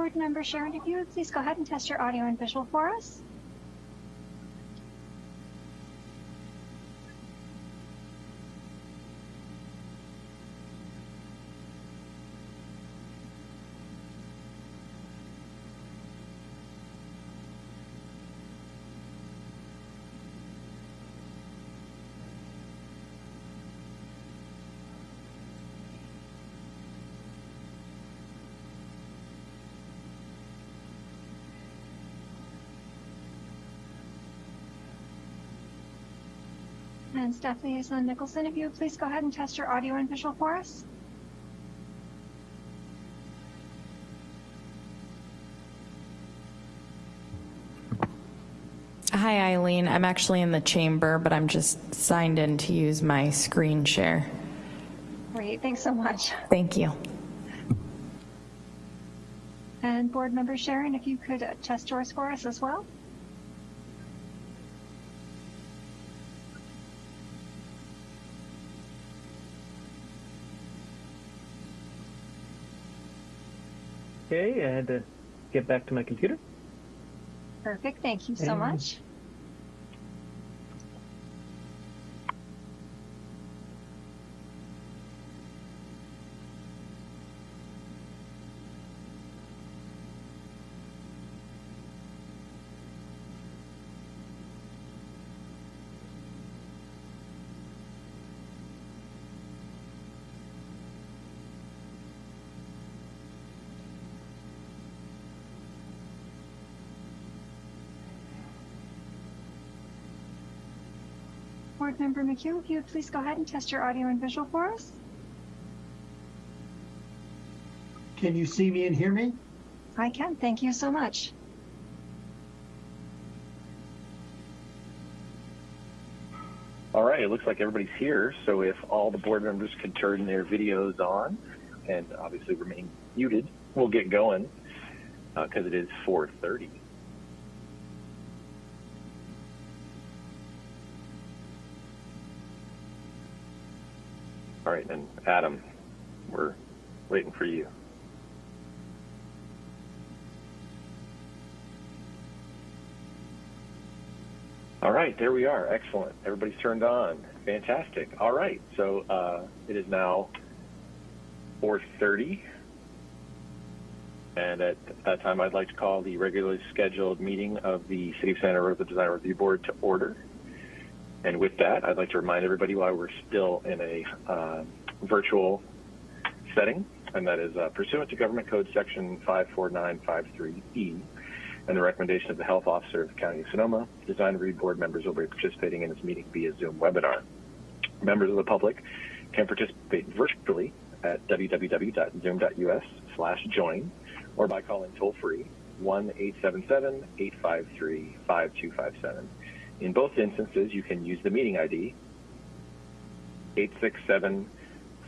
Board Member Sharon, if you would please go ahead and test your audio and visual for us. And Staff Liaison Nicholson, if you would please go ahead and test your audio and visual for us. Hi, Eileen. I'm actually in the chamber, but I'm just signed in to use my screen share. Great, thanks so much. Thank you. And Board Member Sharon, if you could test yours for us as well. Okay, I had to uh, get back to my computer. Perfect, thank you so And- much. Board Member McHugh, if you would please go ahead and test your audio and visual for us. Can you see me and hear me? I can, thank you so much. All right, it looks like everybody's here. So if all the board members could turn their videos on and obviously remain muted, we'll get going uh, because it is 4.30. All right, and Adam, we're waiting for you. All right, there we are. Excellent. Everybody's turned on. Fantastic. All right, so uh, it is now 4:30, and at that time, I'd like to call the regularly scheduled meeting of the City of Santa Rosa Design Review Board to order. And with that, I'd like to remind everybody why we're still in a uh, virtual setting, and that is uh, pursuant to Government Code Section 54953E and the recommendation of the health officer of the County of Sonoma, Design Review Board members will be participating in this meeting via Zoom webinar. Members of the public can participate virtually at www.zoom.us slash join or by calling toll free 1-877-853-5257. In both instances, you can use the meeting ID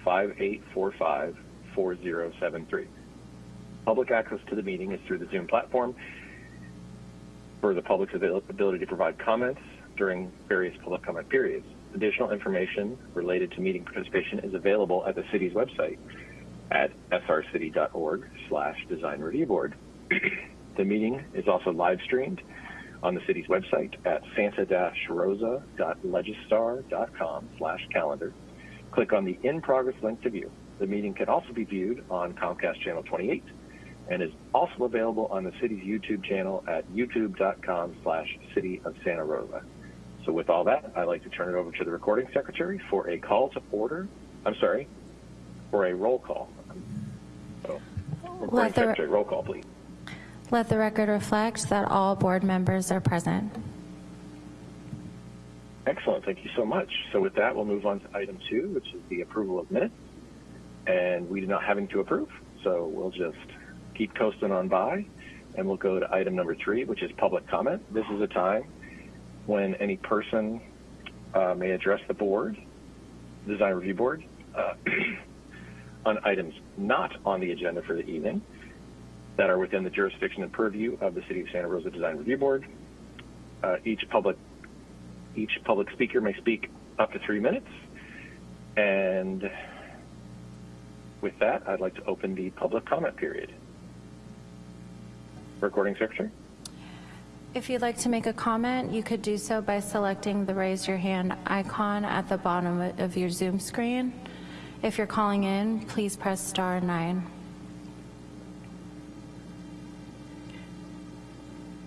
867-5845-4073. Public access to the meeting is through the Zoom platform for the public's ability to provide comments during various public comment periods. Additional information related to meeting participation is available at the city's website at srcity.org slash design review board. the meeting is also live streamed on the city's website at santa-rosa.legistar.com slash calendar. Click on the in progress link to view. The meeting can also be viewed on Comcast Channel 28 and is also available on the city's YouTube channel at youtube.com slash city of Santa Rosa. So with all that, I'd like to turn it over to the recording secretary for a call to order. I'm sorry, for a roll call. So, recording the- secretary, roll call, please. Let the record reflect that all board members are present. Excellent, thank you so much. So with that, we'll move on to item two, which is the approval of minutes. And we do not have having to approve, so we'll just keep coasting on by. And we'll go to item number three, which is public comment. This is a time when any person uh, may address the board, design review board, uh, on items not on the agenda for the evening that are within the jurisdiction and purview of the City of Santa Rosa Design Review Board. Uh, each public each public speaker may speak up to three minutes. And with that, I'd like to open the public comment period. recording secretary. If you'd like to make a comment, you could do so by selecting the raise your hand icon at the bottom of your Zoom screen. If you're calling in, please press star nine.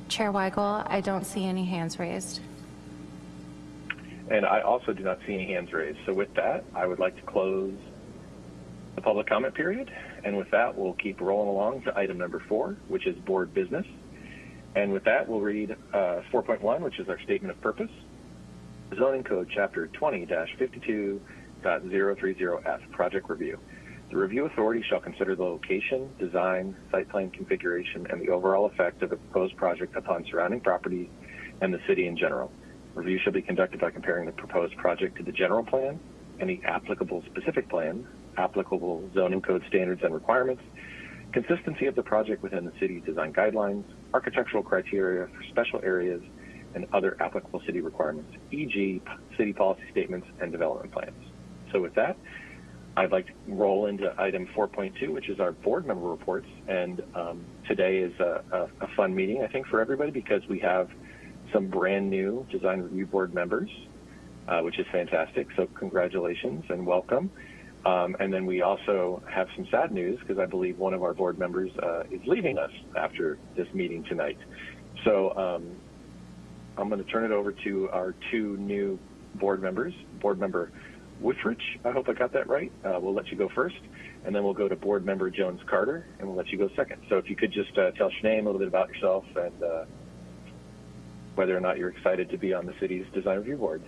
Chair Weigel, I don't see any hands raised. And I also do not see any hands raised. So with that, I would like to close the public comment period. And with that, we'll keep rolling along to item number four, which is board business. And with that, we'll read uh, 4.1, which is our statement of purpose. Zoning Code Chapter 20-52.030F, Project Review. The review authority shall consider the location, design, site plan configuration, and the overall effect of the proposed project upon surrounding properties and the city in general. Review shall be conducted by comparing the proposed project to the general plan, any applicable specific plan, applicable zoning code standards and requirements, consistency of the project within the city design guidelines, architectural criteria for special areas, and other applicable city requirements, e.g. city policy statements and development plans. So with that, I'd like to roll into item 4.2, which is our board member reports. And um, today is a, a, a, fun meeting, I think, for everybody because we have some brand new design review board members, uh, which is fantastic. So congratulations and welcome. Um, and then we also have some sad news because I believe one of our board members uh, is leaving us after this meeting tonight. So um, I'm going to turn it over to our two new board members, board member Withrich, I hope I got that right. Uh, we'll let you go first, and then we'll go to board member Jones Carter, and we'll let you go second. So if you could just uh, tell Sinead a little bit about yourself and uh, whether or not you're excited to be on the city's design review board.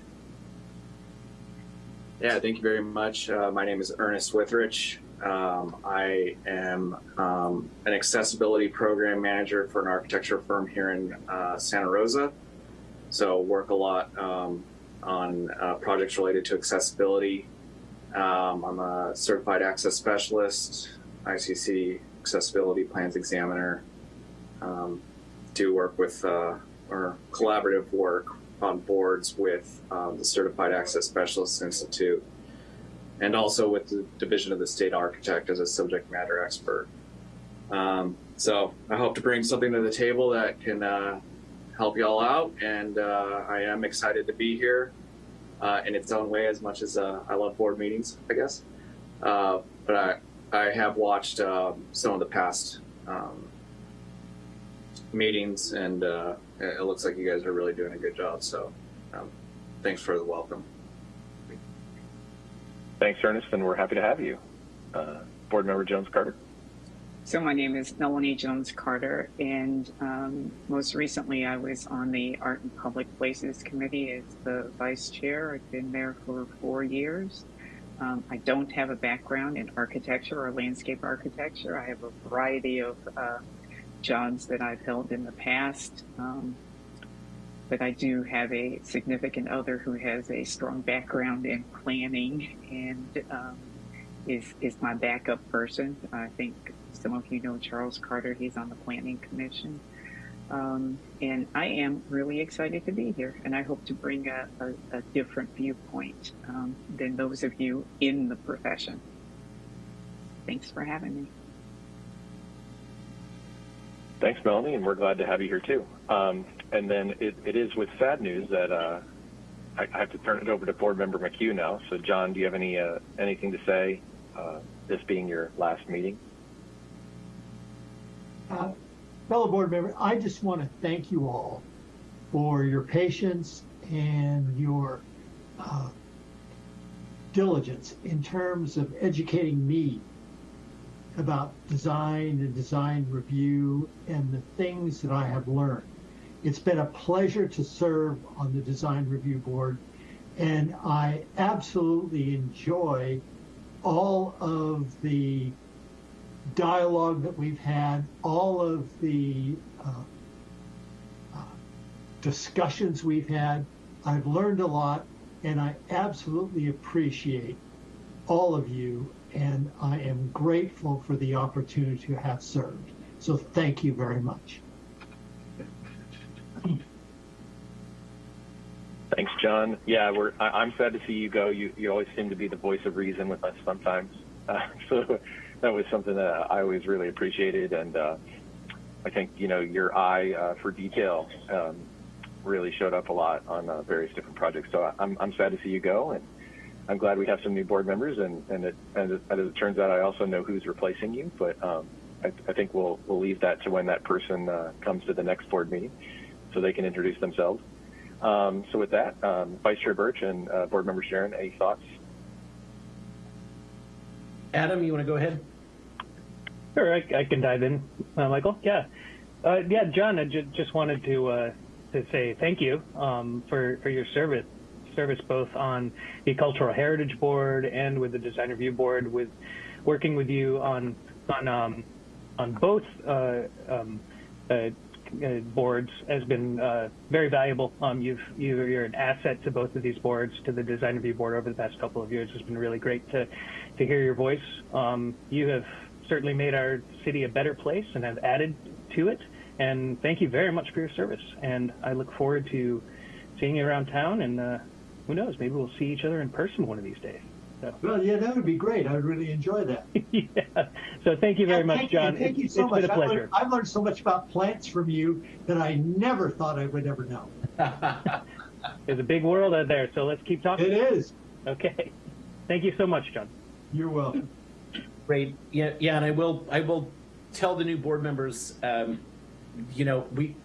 Yeah, thank you very much. Uh, my name is Ernest Withrich. Um, I am um, an accessibility program manager for an architecture firm here in uh, Santa Rosa. So work a lot um, on uh, projects related to accessibility. Um, I'm a certified access specialist, ICC accessibility plans examiner. Um, do work with uh, or collaborative work on boards with um, the Certified Access Specialists Institute and also with the Division of the State Architect as a subject matter expert. Um, so I hope to bring something to the table that can uh, help y'all out, and uh, I am excited to be here uh, in its own way as much as uh, I love board meetings, I guess. Uh, but I, I have watched um, some of the past um, meetings, and uh, it looks like you guys are really doing a good job. So, um, thanks for the welcome. Thanks, Ernest, and we're happy to have you. Uh, Board Member Jones Carter. So my name is Melanie Jones Carter, and um, most recently I was on the Art and Public Places Committee as the vice chair. I've been there for four years. Um, I don't have a background in architecture or landscape architecture. I have a variety of uh, jobs that I've held in the past. Um, but I do have a significant other who has a strong background in planning and um, is is my backup person. I think some of you know Charles Carter. He's on the Planning Commission. Um, and I am really excited to be here, and I hope to bring a, a, a different viewpoint um, than those of you in the profession. Thanks for having me. Thanks, Melanie, and we're glad to have you here too. Um, and then it, it is with sad news that uh, I, I, have to turn it over to Board Member McHugh now. So, John, do you have any uh, anything to say? Uh, this being your last meeting. Uh, fellow board member, I just want to thank you all for your patience and your uh, diligence in terms of educating me about design and design review and the things that I have learned. It's been a pleasure to serve on the design review board and I absolutely enjoy all of the dialogue that we've had, all of the uh, uh, discussions we've had. I've learned a lot and I absolutely appreciate all of you and I am grateful for the opportunity to have served. So thank you very much. Thanks, John. Yeah, we're. I, am sad to see you go. You you always seem to be the voice of reason with us sometimes. Uh, so that was something that I always really appreciated, and uh, I think you know your eye uh, for detail um, really showed up a lot on uh, various different projects. So I'm I'm sad to see you go, and I'm glad we have some new board members. And and, it, and it, as it turns out, I also know who's replacing you. But um, I, I, think we'll we'll leave that to when that person uh, comes to the next board meeting, so they can introduce themselves. Um, so with that, um, Vice Chair Birch and uh, Board Member Sharon, any thoughts? Adam, you want to go ahead? Sure, I, I can dive in, uh, Michael. Yeah, uh, yeah, John. I ju just wanted to uh, to say thank you um, for for your service service both on the Cultural Heritage Board and with the Design Review Board, with working with you on on um, on both uh, um, uh, uh, boards has been very valuable. Um, you've, you, are an asset to both of these boards, to the Design Review Board over the past couple of years. It's been really great to, to hear your voice. Um, you have certainly made our city a better place and have added to it. And thank you very much for your service. And I look forward to seeing you around town. And uh, who knows, maybe we'll see each other in person one of these days. So. Well, yeah, that would be great. I would really enjoy that. yeah. So thank you very yeah, much, thank John. You, thank you so it's much. been a pleasure. I've learned, I've learned, so much about plants from you that I never thought I would ever know. There's a big world out there, so let's keep talking. It is. Okay. Thank you so much, John. You're welcome. Great. Yeah, yeah, and I will I will tell the new board members, um, you know, we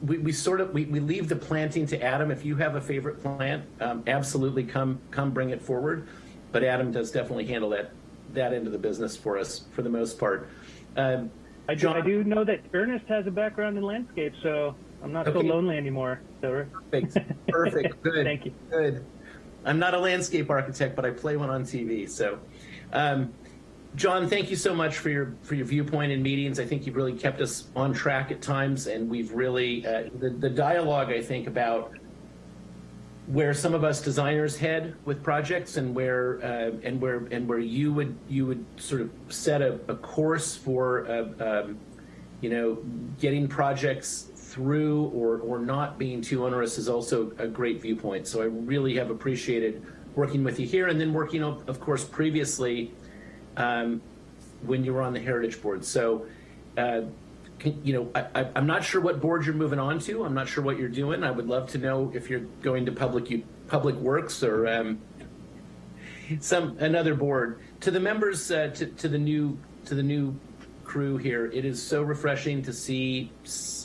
we, we sort of we, we leave the planting to Adam. If you have a favorite plant, um, absolutely come come bring it forward. But Adam does definitely handle that that end of the business for us for the most part. Um, I, do, I do know that Ernest has a background in landscape, so I'm not okay. so lonely anymore. So perfect, perfect, good. Thank you. Good. I'm not a landscape architect, but I play one on TV. So. Um, John, thank you so much for your for your viewpoint in meetings. I think you've really kept us on track at times, and we've really uh, the the dialogue. I think about where some of us designers head with projects, and where uh, and where and where you would you would sort of set a, a course for uh, um, you know getting projects through or or not being too onerous is also a great viewpoint. So I really have appreciated working with you here, and then working of course previously um, when you were on the Heritage Board. So, uh, can, you know, I, am not sure what board you're moving on to. I'm not sure what you're doing. I would love to know if you're going to public public works or um, some another board. To the members, uh, to, to the new to the new crew here, it is so refreshing to see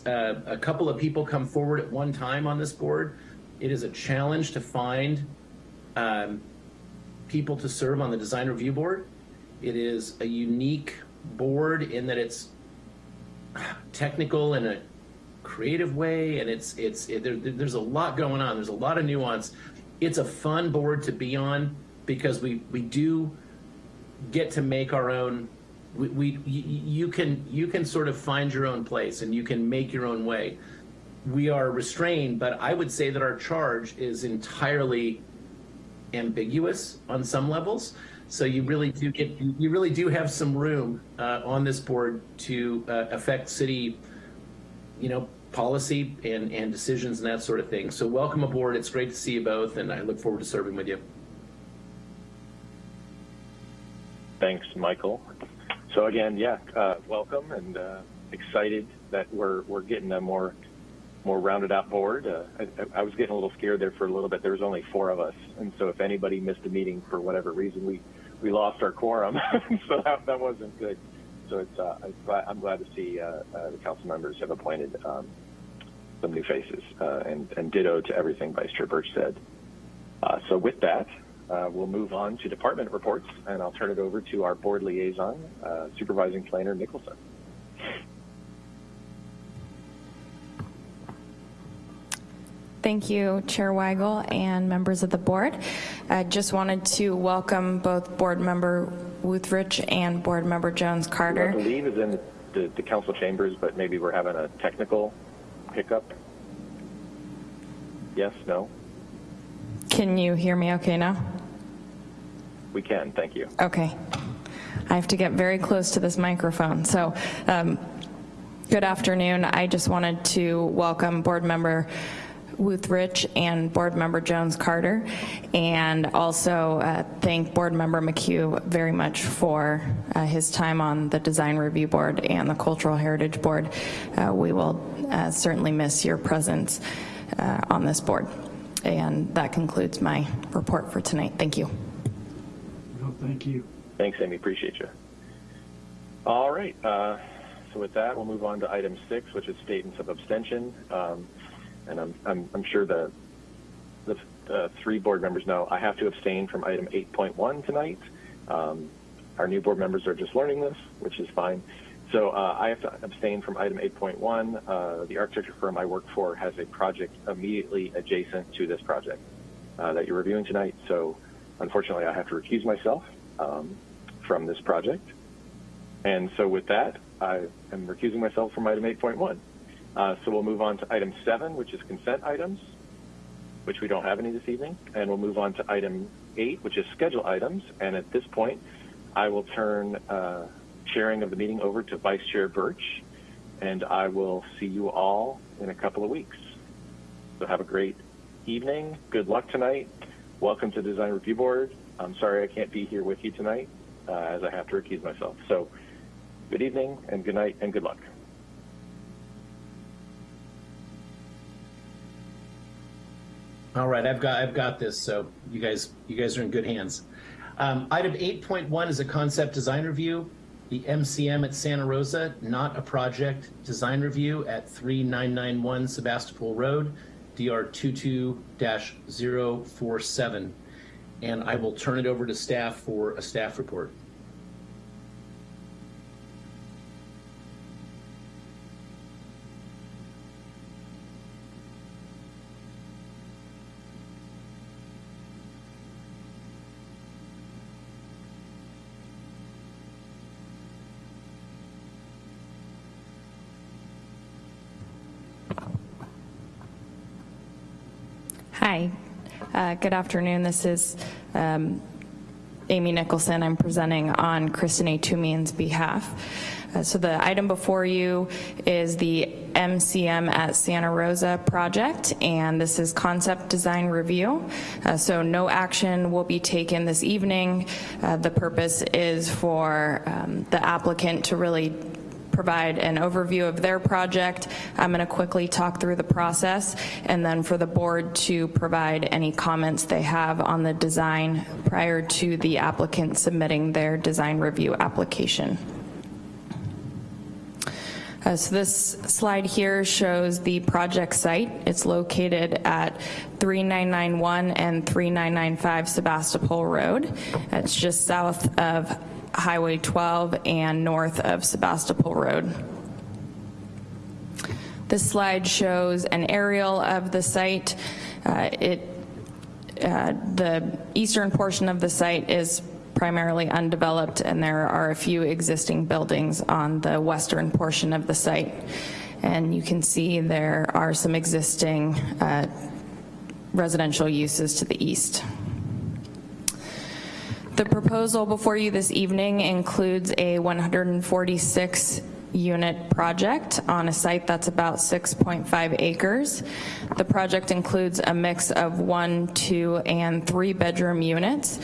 uh, a couple of people come forward at one time on this board. It is a challenge to find um, people to serve on the design review board. It is a unique board in that it's technical in a creative way, and it's it's it, there, there's a lot going on. There's a lot of nuance. It's a fun board to be on because we we do get to make our own. We, we you can you can sort of find your own place and you can make your own way. We are restrained, but I would say that our charge is entirely ambiguous on some levels. So you really do get, you really do have some room uh, on this board to uh, affect city, you know, policy and, and decisions and that sort of thing. So welcome aboard. It's great to see you both, and I look forward to serving with you. Thanks, Michael. So again, yeah, uh, welcome and uh, excited that we're we're getting a more more rounded out board. Uh, I, I was getting a little scared there for a little bit. There was only four of us, and so if anybody missed a meeting for whatever reason, we we lost our quorum, so that, that wasn't good. So it's uh, I'm glad to see uh, uh, the council members have appointed um, some new faces, uh, and, and ditto to everything Vice Chair Birch said. Uh, so with that, uh, we'll move on to department reports, and I'll turn it over to our board liaison, Supervising Planner Nicholson. Thank you, Chair Weigel and members of the board. I just wanted to welcome both Board Member Wuthrich and Board Member Jones Carter. I believe is in the, the council chambers, but maybe we're having a technical hiccup. Yes, no? Can you hear me okay now? We can, thank you. Okay. I have to get very close to this microphone. So, um, good afternoon. I just wanted to welcome Board Member Wuthrich and Board Member Jones Carter, and also uh, thank Board Member McHugh very much for uh, his time on the Design Review Board and the Cultural Heritage Board. Uh, we will uh, certainly miss your presence uh, on this board. And that concludes my report for tonight. Thank you. No, thank you. Thanks, Amy. Appreciate you. All right. Uh, so with that, we'll move on to item six, which is statements of abstention. Um, and I'm, I'm, I'm sure that the uh, three board members know I have to abstain from item 8.1 tonight. Um, our new board members are just learning this, which is fine. So uh, I have to abstain from item 8.1. Uh, the architecture firm I work for has a project immediately adjacent to this project uh, that you're reviewing tonight. So unfortunately, I have to recuse myself um, from this project. And so with that, I am recusing myself from item 8.1. Uh, so we'll move on to item seven, which is consent items, which we don't have any this evening. And we'll move on to item eight, which is schedule items. And at this point, I will turn uh, chairing of the meeting over to Vice Chair Birch, and I will see you all in a couple of weeks. So have a great evening. Good luck tonight. Welcome to Design Review Board. I'm sorry I can't be here with you tonight, uh, as I have to recuse myself. So good evening and good night and good luck. All right, I've got I've got this. So you guys you guys are in good hands. Um, item 8.1 is a concept design review. The MCM at Santa Rosa, not a project design review at 3991 Sebastopol Road, DR 22-047. And I will turn it over to staff for a staff report. Hi, uh, good afternoon. This is um, Amy Nicholson. I'm presenting on Kristinae Toomians' behalf. Uh, so the item before you is the MCM at Santa Rosa project, and this is concept design review. Uh, so no action will be taken this evening. Uh, the purpose is for um, the applicant to really provide an overview of their project. I'm going to quickly talk through the process and then for the board to provide any comments they have on the design prior to the applicant submitting their design review application. Uh, so this slide here shows the project site. It's located at 3991 and 3995 Sebastopol Road. It's just south of Highway 12 and north of Sebastopol Road. This slide shows an aerial of the site. Uh, it, uh, the eastern portion of the site is primarily undeveloped and there are a few existing buildings on the western portion of the site. And you can see there are some existing uh, residential uses to the east. The proposal before you this evening includes a 146 unit project on a site that's about 6.5 acres. The project includes a mix of one, two, and three bedroom units,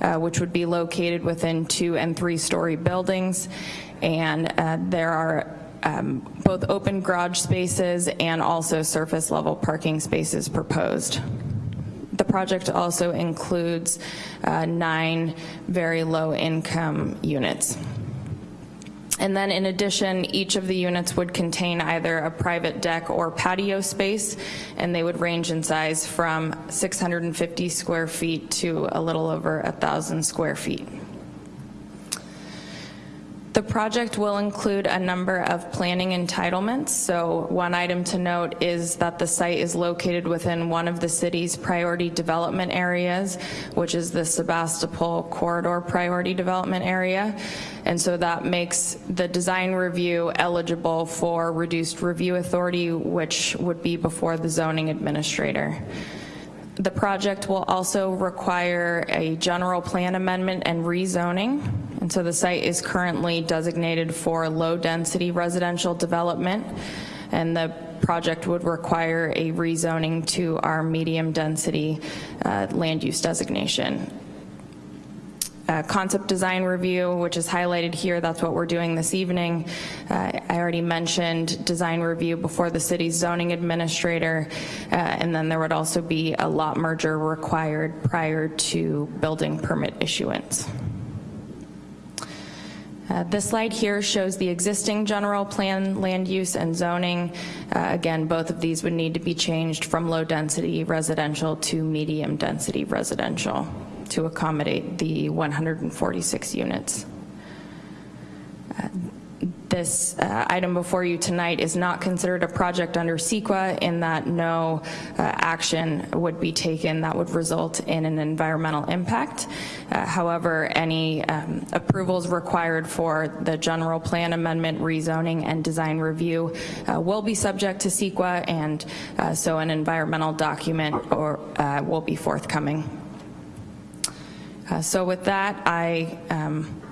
uh, which would be located within two and three story buildings. And uh, there are um, both open garage spaces and also surface level parking spaces proposed. The project also includes uh, nine very low income units. And then in addition, each of the units would contain either a private deck or patio space, and they would range in size from 650 square feet to a little over 1,000 square feet. The project will include a number of planning entitlements. So one item to note is that the site is located within one of the city's priority development areas, which is the Sebastopol Corridor Priority Development Area. And so that makes the design review eligible for reduced review authority, which would be before the zoning administrator. The project will also require a general plan amendment and rezoning. And so the site is currently designated for low density residential development. and the project would require a rezoning to our medium-density uh, land use designation. Uh, concept design review, which is highlighted here, that's what we're doing this evening. Uh, I already mentioned design review before the city's zoning administrator, uh, and then there would also be a lot merger required prior to building permit issuance. Uh, this slide here shows the existing general plan land use and zoning. Uh, again, both of these would need to be changed from low density residential to medium density residential to accommodate the 146 units. Uh, this uh, item before you tonight is not considered a project under CEQA in that no uh, action would be taken that would result in an environmental impact. Uh, however, any um, approvals required for the general plan amendment, rezoning, and design review uh, will be subject to CEQA, and uh, so an environmental document or uh, will be forthcoming. So with that, I um,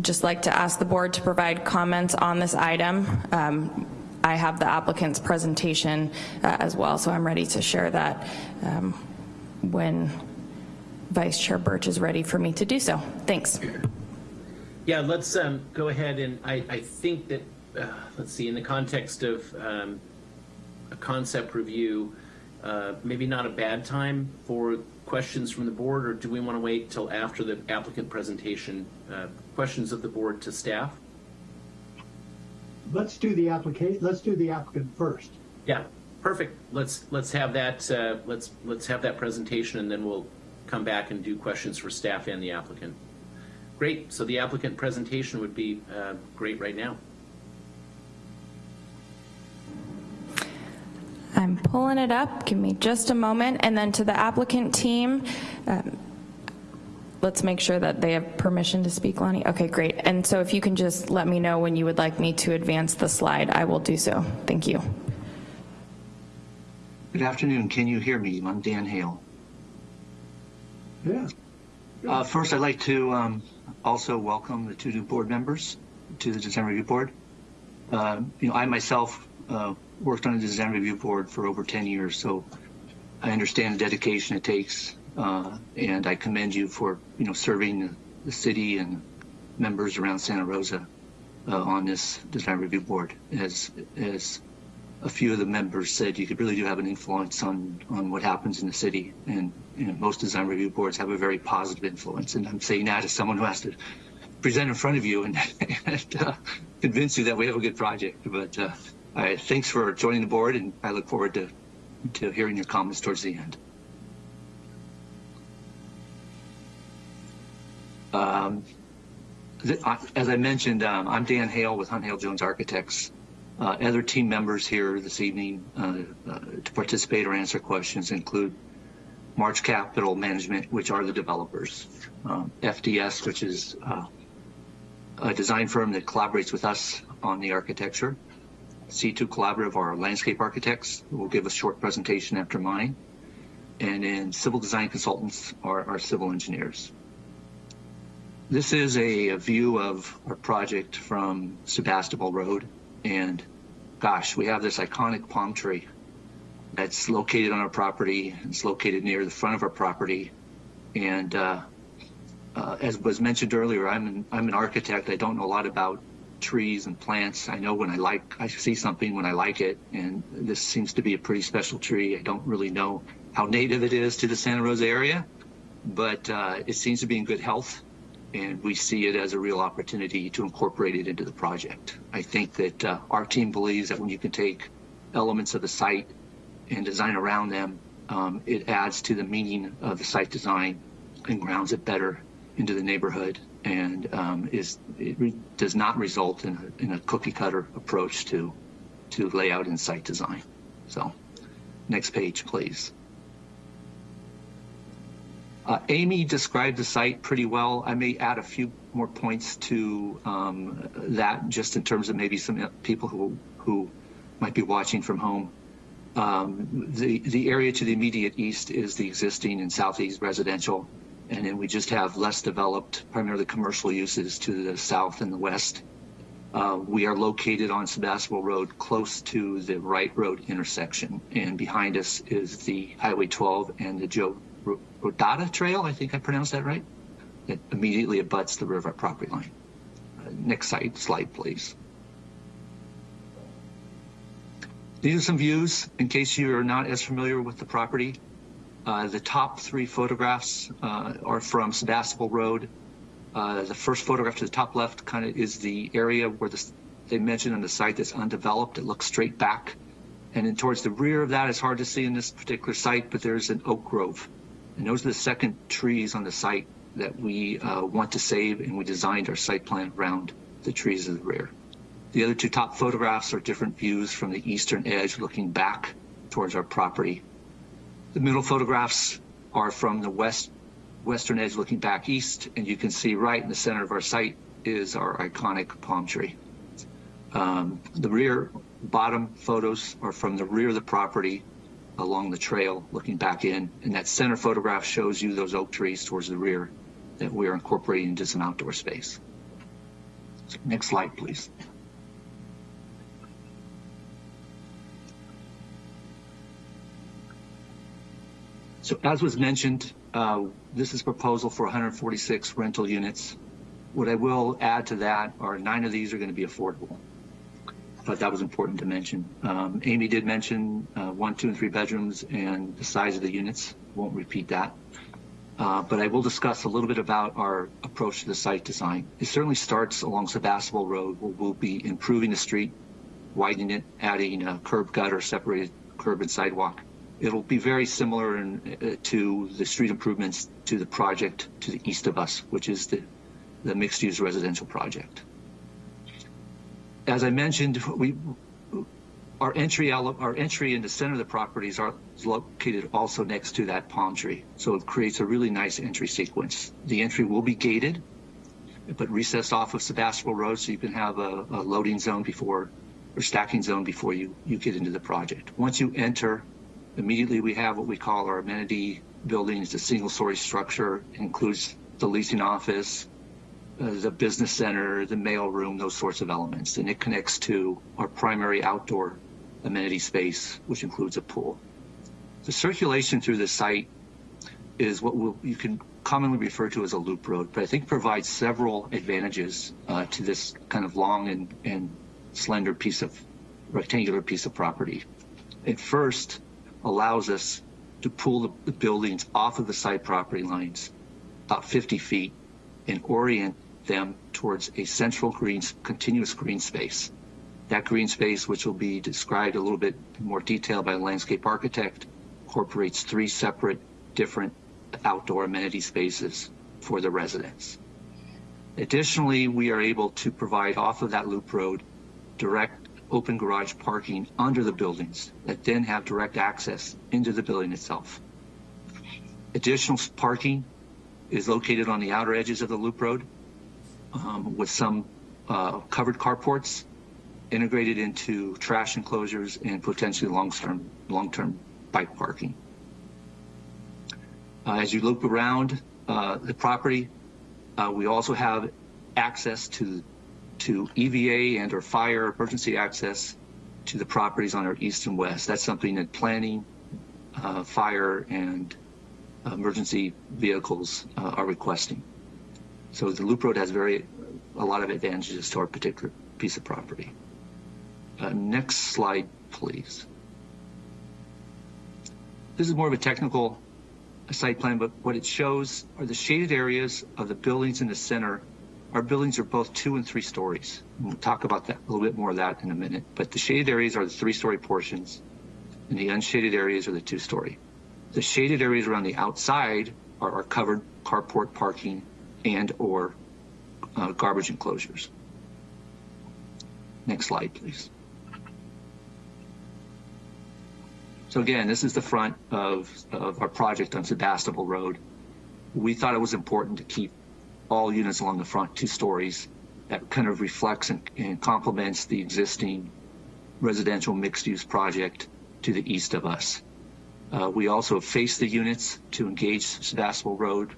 just like to ask the board to provide comments on this item. Um, I have the applicant's presentation uh, as well, so I'm ready to share that um, when Vice Chair Birch is ready for me to do so. Thanks. Yeah, let's um, go ahead and I, I think that, uh, let's see, in the context of um, a concept review, uh, maybe not a bad time for questions from the board, or do we want to wait till after the applicant presentation? Uh, questions of the board to staff? Let's do the application, let's do the applicant first. Yeah, perfect. Let's let's have that uh, let's let's have that presentation, and then we'll come back and do questions for staff and the applicant. Great. So the applicant presentation would be uh, great right now. I'm pulling it up. Give me just a moment. And then to the applicant team, um, let's make sure that they have permission to speak, Lonnie. Okay, great. And so if you can just let me know when you would like me to advance the slide, I will do so. Thank you. Good afternoon. Can you hear me? I'm Dan Hale. Yeah. Uh, first, I'd like to um, also welcome the two new board members to the December Review Board. Uh, you know, I myself uh, worked on the Design Review Board for over 10 years, so I understand the dedication it takes, uh, and I commend you for you know serving the city and members around Santa Rosa uh, on this Design Review Board. As as a few of the members said, you could really do have an influence on on what happens in the city, and you know, most design review boards have a very positive influence. And I'm saying that as someone who has to present in front of you and, and uh, convince you that we have a good project. But thanks for joining the board, and I look forward to to hearing your comments towards the end. Um, as I mentioned, um, I'm Dan Hale with Hunt Hale Jones Architects. Uh, other team members here this evening uh, uh, to participate or answer questions include March Capital Management, which are the developers, um, FDS, which is uh, a design firm that collaborates with us on the architecture, C2 Collaborative, our landscape architects, will give a short presentation after mine, and then Civil Design Consultants are our civil engineers. This is a, a view of our project from Sebastopol Road. And gosh, we have this iconic palm tree that's located on our property. It's located near the front of our property. And uh, uh, as was mentioned earlier, I'm an, I'm an architect. I don't know a lot about trees and plants. I know when I like, I see something when I like it. And this seems to be a pretty special tree. I don't really know how native it is to the Santa Rosa area, but uh, it seems to be in good health and we see it as a real opportunity to incorporate it into the project. I think that uh, our team believes that when you can take elements of the site and design around them, um, it adds to the meaning of the site design and grounds it better into the neighborhood and um, is it does not result in a, in a cookie cutter approach to to layout and site design. So, next page, please. Uh, Amy described the site pretty well. I may add a few more points to um, that just in terms of maybe some people who, who might be watching from home. Um, the, the area to the immediate east is the existing and southeast residential, and then we just have less developed, primarily commercial uses to the south and the west. Uh, we are located on Sebastopol Road, close to the Wright Road intersection, and behind us is the Highway 12 and the Joe Rodota Trail. I think I pronounced that right. It immediately abuts the river property line. Uh, next slide, slide, please. These are some views in case you are not as familiar with the property. Uh, the top three photographs uh, are from Sebastopol Road. Uh, the first photograph to the top left kind of is the area where the, they mentioned on the site that's undeveloped. It looks straight back. And then towards the rear of that, it's hard to see in this particular site, but there's an oak grove. And those are the second trees on the site that we uh, want to save, and we designed our site plan around the trees of the rear. The other two top photographs are different views from the eastern edge looking back towards our property. The middle photographs are from the west western edge looking back east, and you can see right in the center of our site is our iconic palm tree. Um, the rear bottom photos are from the rear of the property along the trail looking back in, and that center photograph shows you those oak trees towards the rear that we are incorporating into some outdoor space. Next slide, please. So as was mentioned, uh, this is proposal for 146 rental units. What I will add to that are nine of these are going to be affordable. But that was important to mention. Um, Amy did mention uh, one, two, and three bedrooms and the size of the units. Won't repeat that. Uh, but I will discuss a little bit about our approach to the site design. It certainly starts along Sebastopol Road where we'll be improving the street, widening it, adding a curb gutter, separated curb and sidewalk. It'll be very similar in, uh, to the street improvements to the project to the east of us, which is the, the mixed-use residential project. As I mentioned, we our entry our entry in the center of the properties are located also next to that palm tree, so it creates a really nice entry sequence. The entry will be gated, but recessed off of Sebastopol Road, so you can have a, a loading zone before or stacking zone before you you get into the project. Once you enter, immediately we have what we call our amenity building. It's a single-story structure. Includes the leasing office, uh, the business center, the mail room, those sorts of elements. And it connects to our primary outdoor amenity space, which includes a pool. The circulation through the site is what we'll, you can commonly refer to as a loop road, but I think provides several advantages uh, to this kind of long and, and slender piece of rectangular piece of property. It first allows us to pull the, the buildings off of the site property lines about 50 feet and orient them towards a central green, continuous green space. That green space, which will be described a little bit more detail by a landscape architect, incorporates three separate different outdoor amenity spaces for the residents. Additionally, we are able to provide off of that loop road direct open garage parking under the buildings that then have direct access into the building itself. Additional parking is located on the outer edges of the loop road um, with some uh, covered carports integrated into trash enclosures and potentially long-term long-term bike parking. Uh, as you loop around uh, the property, uh, we also have access to to EVA and or fire emergency access to the properties on our east and west. That's something that planning, uh, fire, and emergency vehicles uh, are requesting. So the loop road has very a lot of advantages to our particular piece of property. Uh, next slide, please. This is more of a technical site plan, but what it shows are the shaded areas of the buildings in the center. Our buildings are both two and three stories. We'll talk about that a little bit more of that in a minute. But the shaded areas are the three-story portions, and the unshaded areas are the two-story. The shaded areas around the outside are our covered carport parking and or uh, garbage enclosures. Next slide, please. So again, this is the front of, of our project on Sebastopol Road. We thought it was important to keep all units along the front two stories that kind of reflects and, and complements the existing residential mixed-use project to the east of us. Uh, we also face the units to engage Sebastopol Road,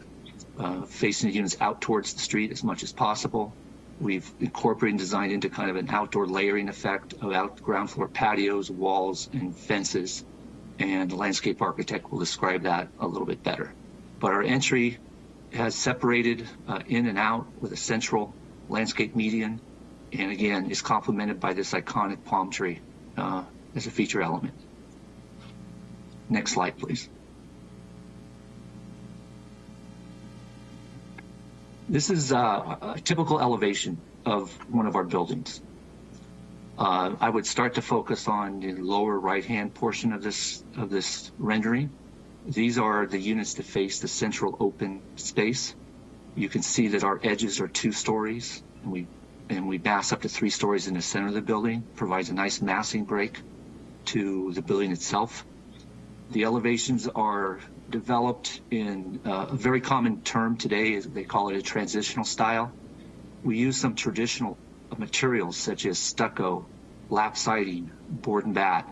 uh, facing the units out towards the street as much as possible. We've incorporated and designed into kind of an outdoor layering effect of out ground floor patios, walls, and fences. And the landscape architect will describe that a little bit better. But our entry has separated uh, in and out with a central landscape median. And again, is complemented by this iconic palm tree uh, as a feature element. Next slide, please. This is uh, a typical elevation of one of our buildings. Uh, I would start to focus on the lower right-hand portion of this of this rendering. These are the units that face the central open space. You can see that our edges are two stories, and we and we mass up to three stories in the center of the building. Provides a nice massing break to the building itself. The elevations are developed in uh, a very common term today. They call it a transitional style. We use some traditional materials such as stucco, lap siding, board and bat,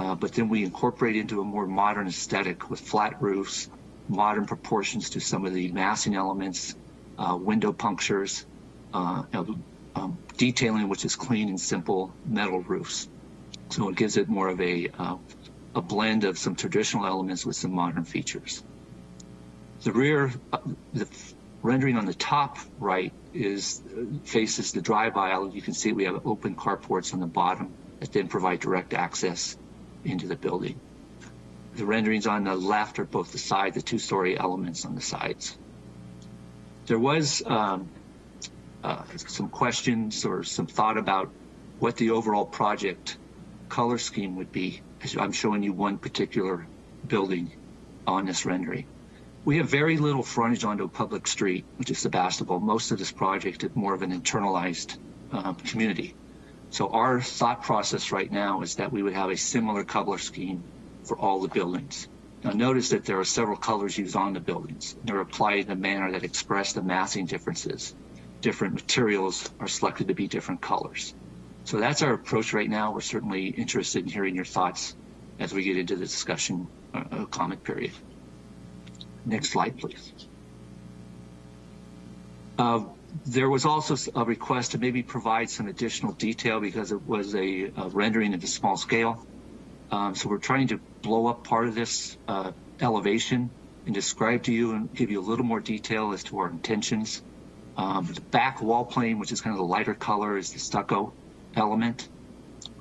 uh, but then we incorporate into a more modern aesthetic with flat roofs, modern proportions to some of the massing elements, uh, window punctures, uh, um, detailing which is clean and simple metal roofs. So it gives it more of a uh, a blend of some traditional elements with some modern features. The rear, uh, the rendering on the top right is faces the drive aisle. You can see we have open carports on the bottom that then provide direct access into the building. The renderings on the left are both the side, the two-story elements on the sides. There was um, uh, some questions or some thought about what the overall project color scheme would be I'm showing you one particular building on this rendering. We have very little frontage onto a public street, which is Sebastopol. Most of this project is more of an internalized uh, community. So our thought process right now is that we would have a similar color scheme for all the buildings. Now notice that there are several colors used on the buildings. They're applied in a manner that express the massing differences. Different materials are selected to be different colors. So that's our approach right now. We're certainly interested in hearing your thoughts as we get into the discussion uh, uh, comment period. Next slide, please. Uh, there was also a request to maybe provide some additional detail because it was a, a rendering at a small scale. Um, so we're trying to blow up part of this uh, elevation and describe to you and give you a little more detail as to our intentions. Um, the back wall plane, which is kind of the lighter color, is the stucco element.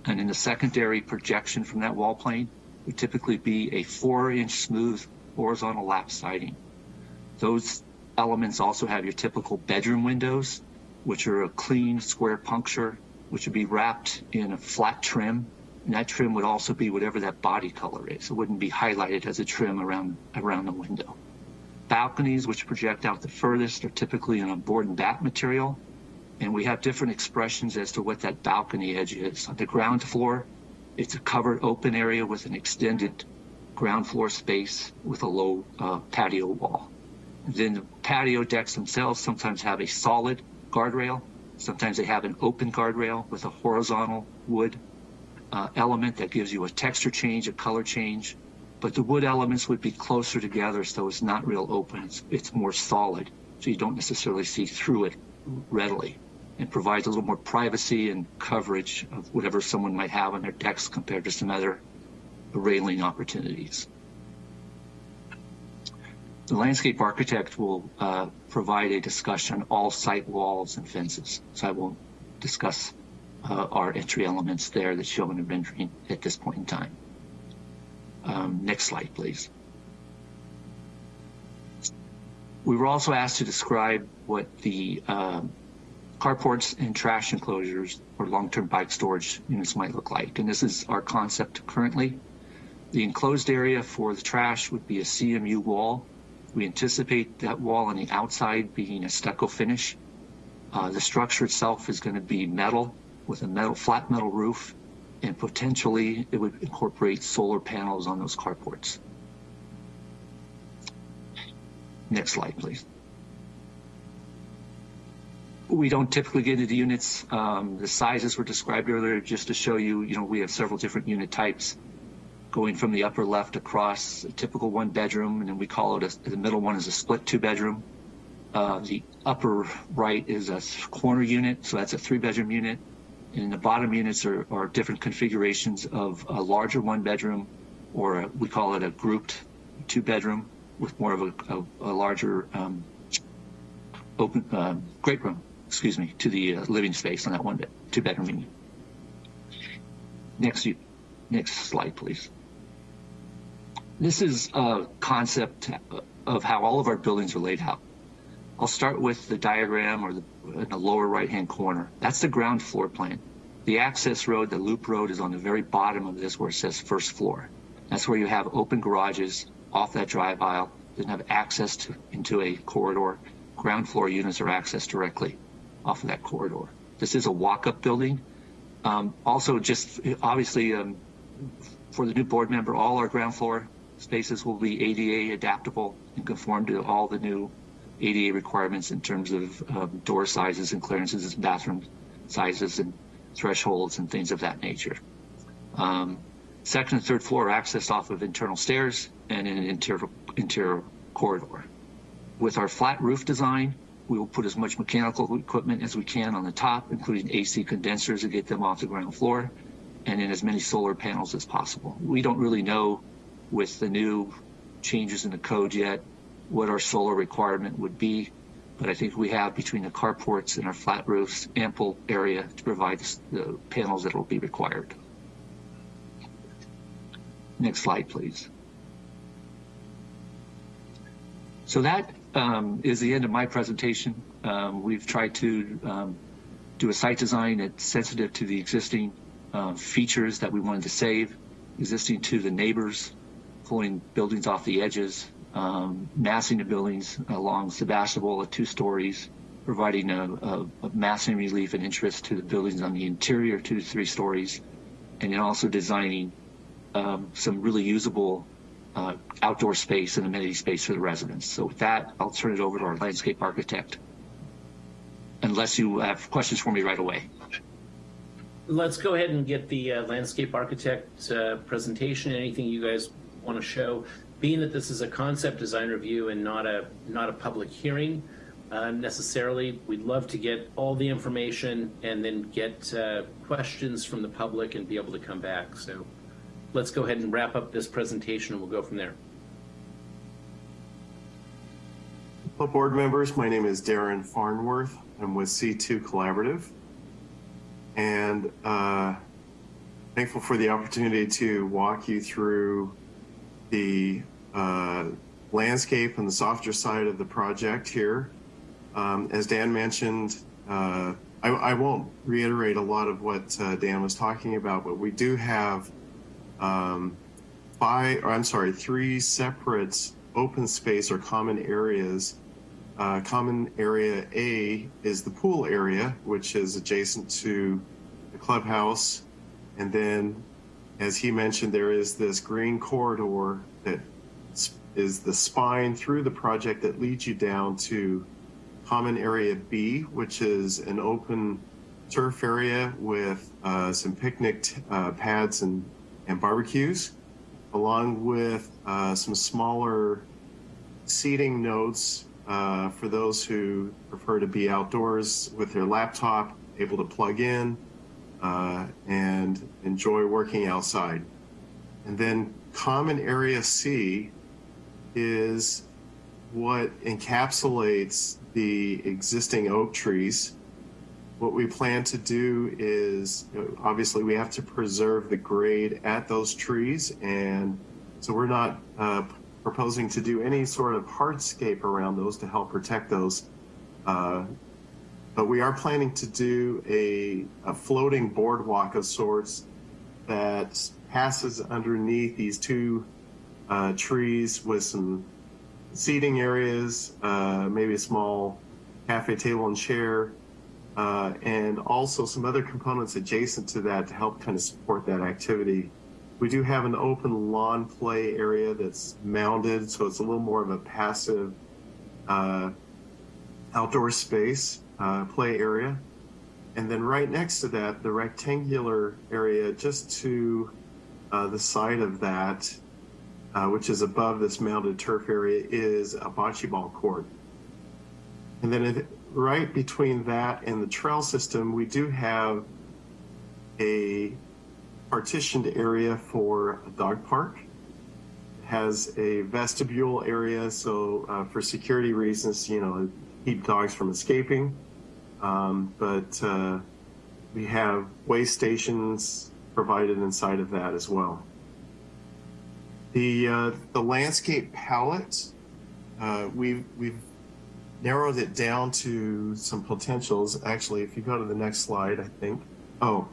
And in the secondary projection from that wall plane would typically be a four inch smooth horizontal lap siding. Those elements also have your typical bedroom windows, which are a clean square puncture, which would be wrapped in a flat trim. And that trim would also be whatever that body color is. It wouldn't be highlighted as a trim around, around the window. Balconies, which project out the furthest, are typically in a board and bat material and we have different expressions as to what that balcony edge is. On the ground floor, it's a covered open area with an extended ground floor space with a low uh, patio wall. Then the patio decks themselves sometimes have a solid guardrail. Sometimes they have an open guardrail with a horizontal wood uh, element that gives you a texture change, a color change. But the wood elements would be closer together, so it's not real open. It's, it's more solid, so you don't necessarily see through it readily and provides a little more privacy and coverage of whatever someone might have on their decks compared to some other railing opportunities. The landscape architect will uh, provide a discussion on all site walls and fences, so I won't discuss uh, our entry elements there that's shown in the rendering at this point in time. Um, next slide, please. We were also asked to describe what the um, carports and trash enclosures or long-term bike storage units might look like. And this is our concept currently. The enclosed area for the trash would be a CMU wall. We anticipate that wall on the outside being a stucco finish. Uh, the structure itself is going to be metal with a metal flat metal roof and potentially it would incorporate solar panels on those carports. Next slide, please we don't typically get into the units. Um, the sizes were described earlier just to show you, you know, we have several different unit types going from the upper left across a typical one bedroom, and then we call it a, the middle one is a split two bedroom. Uh, the upper right is a corner unit, so that's a three bedroom unit. And the bottom units are, are different configurations of a larger one bedroom, or a, we call it a grouped two bedroom with more of a, a, a larger um, open um, great room, excuse me, to the uh, living space on that one bed, two bedroom unit. Next, next slide, please. This is a concept of how all of our buildings are laid out. I'll start with the diagram or the, in the lower right-hand corner. That's the ground floor plan. The access road, the loop road, is on the very bottom of this where it says first floor. That's where you have open garages off that drive aisle, then have access to, into a corridor. Ground floor units are accessed directly off of that corridor. This is a walk-up building. Um, also, just obviously um, for the new board member, all our ground floor spaces will be ADA adaptable and conform to all the new ADA requirements in terms of um, door sizes and clearances and bathroom sizes and thresholds and things of that nature. Um, second and third floor are accessed off of internal stairs and in an interior, interior corridor. With our flat roof design, we will put as much mechanical equipment as we can on the top, including AC condensers to get them off the ground floor, and in as many solar panels as possible. We don't really know with the new changes in the code yet what our solar requirement would be, but I think we have between the carports and our flat roofs ample area to provide the panels that will be required. Next slide, please. So that um, is the end of my presentation. Um, we've tried to um, do a site design that's sensitive to the existing uh, features that we wanted to save, existing to the neighbors, pulling buildings off the edges, um, massing the buildings along Sebastopol at two stories, providing a, a, a, massing relief and interest to the buildings on the interior two to three stories, and then also designing um, some really usable uh, outdoor space and amenity space for the residents. So with that, I'll turn it over to our landscape architect, unless you have questions for me right away. Let's go ahead and get the uh, landscape architect uh, presentation. Anything you guys want to show. Being that this is a concept design review and not a not a public hearing uh, necessarily, we'd love to get all the information and then get uh, questions from the public and be able to come back. So let's go ahead and wrap up this presentation and we'll go from there. Hello, board members. My name is Darren Farnworth. I'm with C2 Collaborative. And uh, thankful for the opportunity to walk you through the uh, landscape and the softer side of the project here. Um, as Dan mentioned, uh, I, I, won't reiterate a lot of what uh, Dan was talking about, but we do have um, five, or I'm sorry, three separate open space or common areas. Uh, common area A is the pool area, which is adjacent to the clubhouse. And then as he mentioned, there is this green corridor that is the spine through the project that leads you down to Common Area B, which is an open turf area with uh, some picnic uh, pads and, and barbecues, along with uh, some smaller seating nodes uh, for those who prefer to be outdoors with their laptop, able to plug in, uh, and enjoy working outside. And then common area C is what encapsulates the existing oak trees. What we plan to do is, you know, obviously we have to preserve the grade at those trees. And so we're not uh, proposing to do any sort of hardscape around those to help protect those. Uh, but we are planning to do a, a floating boardwalk of sorts that passes underneath these two uh, trees with some seating areas, uh, maybe a small cafe table and chair, uh, and also some other components adjacent to that to help kind of support that activity. We do have an open lawn play area that's mounded, so it's a little more of a passive uh, outdoor space uh, play area. And then right next to that, the rectangular area just to uh, the side of that, uh, which is above this mounded turf area, is a bocce ball court. And then it, right between that and the trail system, we do have a partitioned area for a dog park. It has a vestibule area, so uh, for security reasons, you know, keep dogs from escaping. Um, but uh, we have way stations provided inside of that as well. The uh, the landscape palette, uh, we've we've narrowed it down to some potentials. Actually, if you go to the next slide, I think. Oh,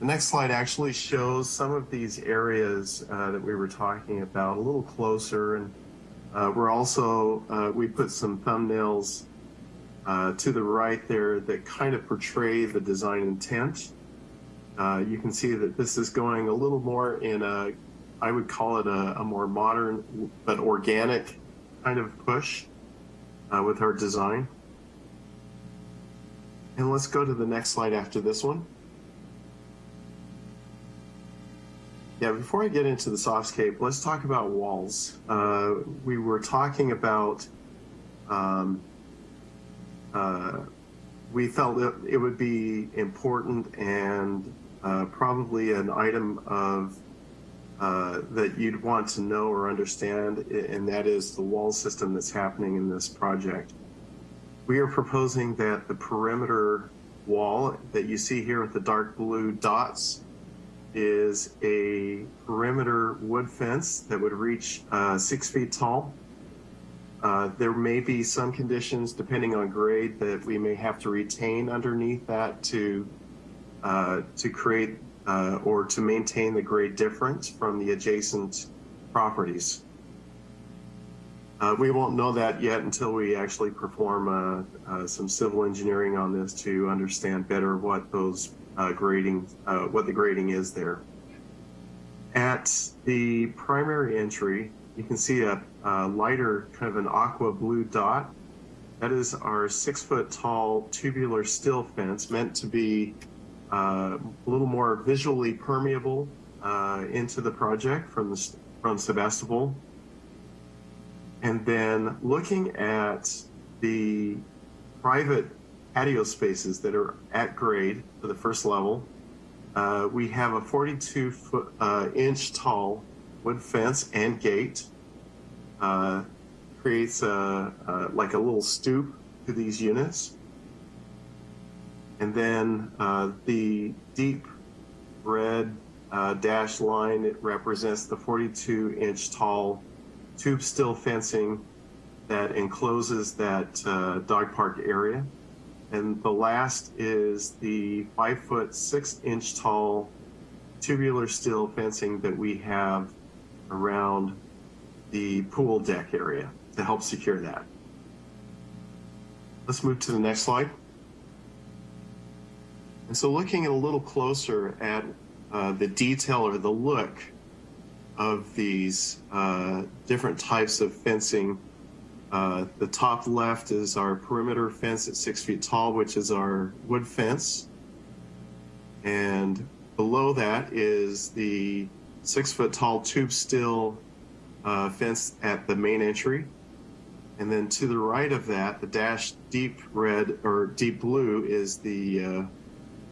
the next slide actually shows some of these areas uh, that we were talking about a little closer, and uh, we're also uh, we put some thumbnails uh, to the right there that kind of portray the design intent. Uh, you can see that this is going a little more in a, I would call it a, a more modern but organic kind of push uh, with our design. And let's go to the next slide after this one. Yeah, before I get into the softscape, let's talk about walls. Uh, we were talking about um, we felt it, it would be important and uh, probably an item of uh, that you'd want to know or understand, and that is the wall system that's happening in this project. We are proposing that the perimeter wall that you see here with the dark blue dots is a perimeter wood fence that would reach uh, six feet tall. Uh, there may be some conditions, depending on grade, that we may have to retain underneath that to uh, to create uh, or to maintain the grade difference from the adjacent properties. Uh, we won't know that yet until we actually perform uh, some civil engineering on this to understand better what those grading, what the grading is there. At the primary entry, you can see a, a lighter kind of an aqua blue dot. That is our six foot tall tubular steel fence meant to be uh, a little more visually permeable uh, into the project from the from Sebastopol. And then looking at the private patio spaces that are at grade for the first level, uh, we have a 42 foot uh, inch tall wood fence and gate. Uh, creates a, a, like a little stoop to these units. And then uh, the deep red uh, dashed line, it represents the 42 inch tall tube steel fencing that encloses that uh, dog park area. And the last is the five foot six inch tall tubular steel fencing that we have around the pool deck area to help secure that. Let's move to the next slide. And so looking a little closer at uh, the detail or the look of these uh, different types of fencing, uh, the top left is our perimeter fence at six feet tall, which is our wood fence. And below that is the six foot tall tube steel uh, fence at the main entry. And then to the right of that, the dash deep red or deep blue is the uh,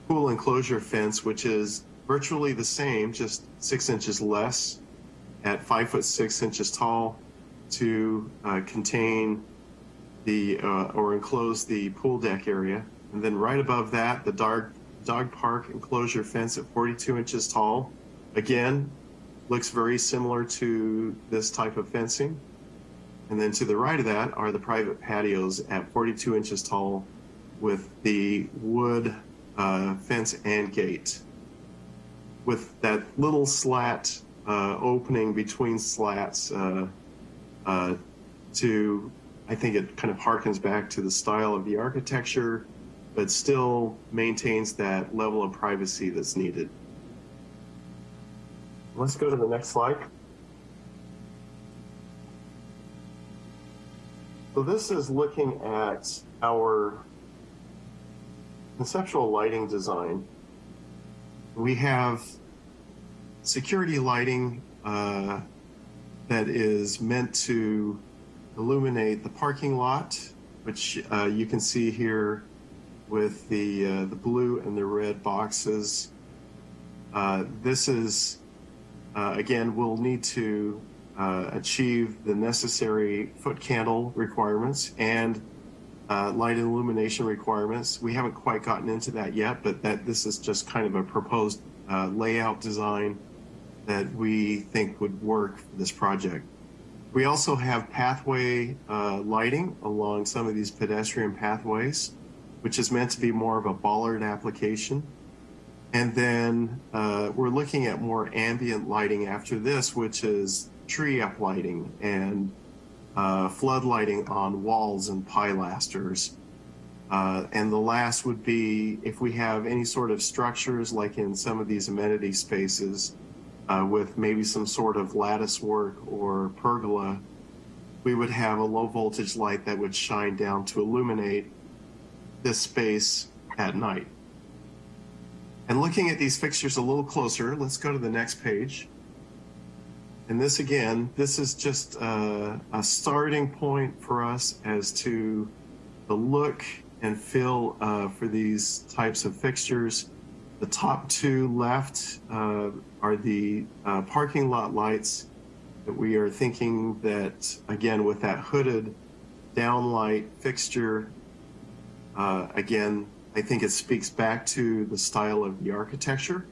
pool enclosure fence, which is virtually the same, just six inches less at five foot six inches tall to uh, contain the uh, or enclose the pool deck area. And then right above that, the dog, dog park enclosure fence at 42 inches tall. Again, looks very similar to this type of fencing. And then to the right of that are the private patios at 42 inches tall with the wood uh, fence and gate with that little slat uh, opening between slats uh, uh, to, I think it kind of harkens back to the style of the architecture, but still maintains that level of privacy that's needed. Let's go to the next slide. So this is looking at our conceptual lighting design, we have security lighting uh, that is meant to illuminate the parking lot which uh, you can see here with the, uh, the blue and the red boxes. Uh, this is, uh, again, we'll need to uh, achieve the necessary foot candle requirements and uh, light illumination requirements. We haven't quite gotten into that yet, but that this is just kind of a proposed uh, layout design that we think would work for this project. We also have pathway uh, lighting along some of these pedestrian pathways, which is meant to be more of a bollard application. And then uh, we're looking at more ambient lighting after this, which is tree up lighting and uh, flood lighting on walls and pilasters. Uh, and the last would be if we have any sort of structures like in some of these amenity spaces uh, with maybe some sort of lattice work or pergola, we would have a low voltage light that would shine down to illuminate this space at night. And looking at these fixtures a little closer, let's go to the next page. And this again, this is just a, a starting point for us as to the look and feel uh, for these types of fixtures. The top two left uh, are the uh, parking lot lights that we are thinking that, again, with that hooded downlight fixture, uh, again, I think it speaks back to the style of the architecture.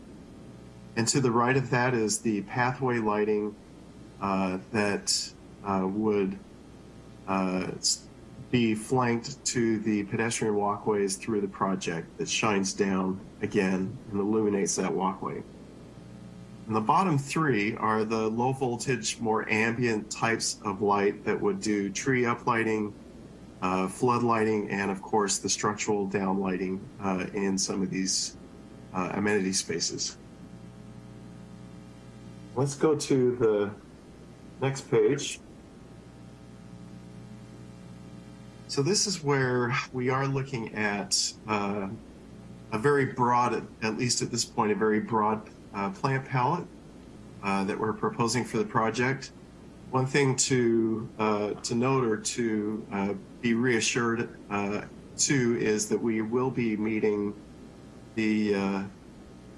And to the right of that is the pathway lighting uh, that uh, would uh, be flanked to the pedestrian walkways through the project that shines down again and illuminates that walkway. And the bottom three are the low voltage, more ambient types of light that would do tree uplighting, uh, flood lighting, and of course the structural down lighting uh, in some of these uh, amenity spaces. Let's go to the next page. So this is where we are looking at uh, a very broad, at least at this point, a very broad uh, plant palette uh, that we're proposing for the project. One thing to uh, to note or to uh, be reassured uh, is that we will be meeting the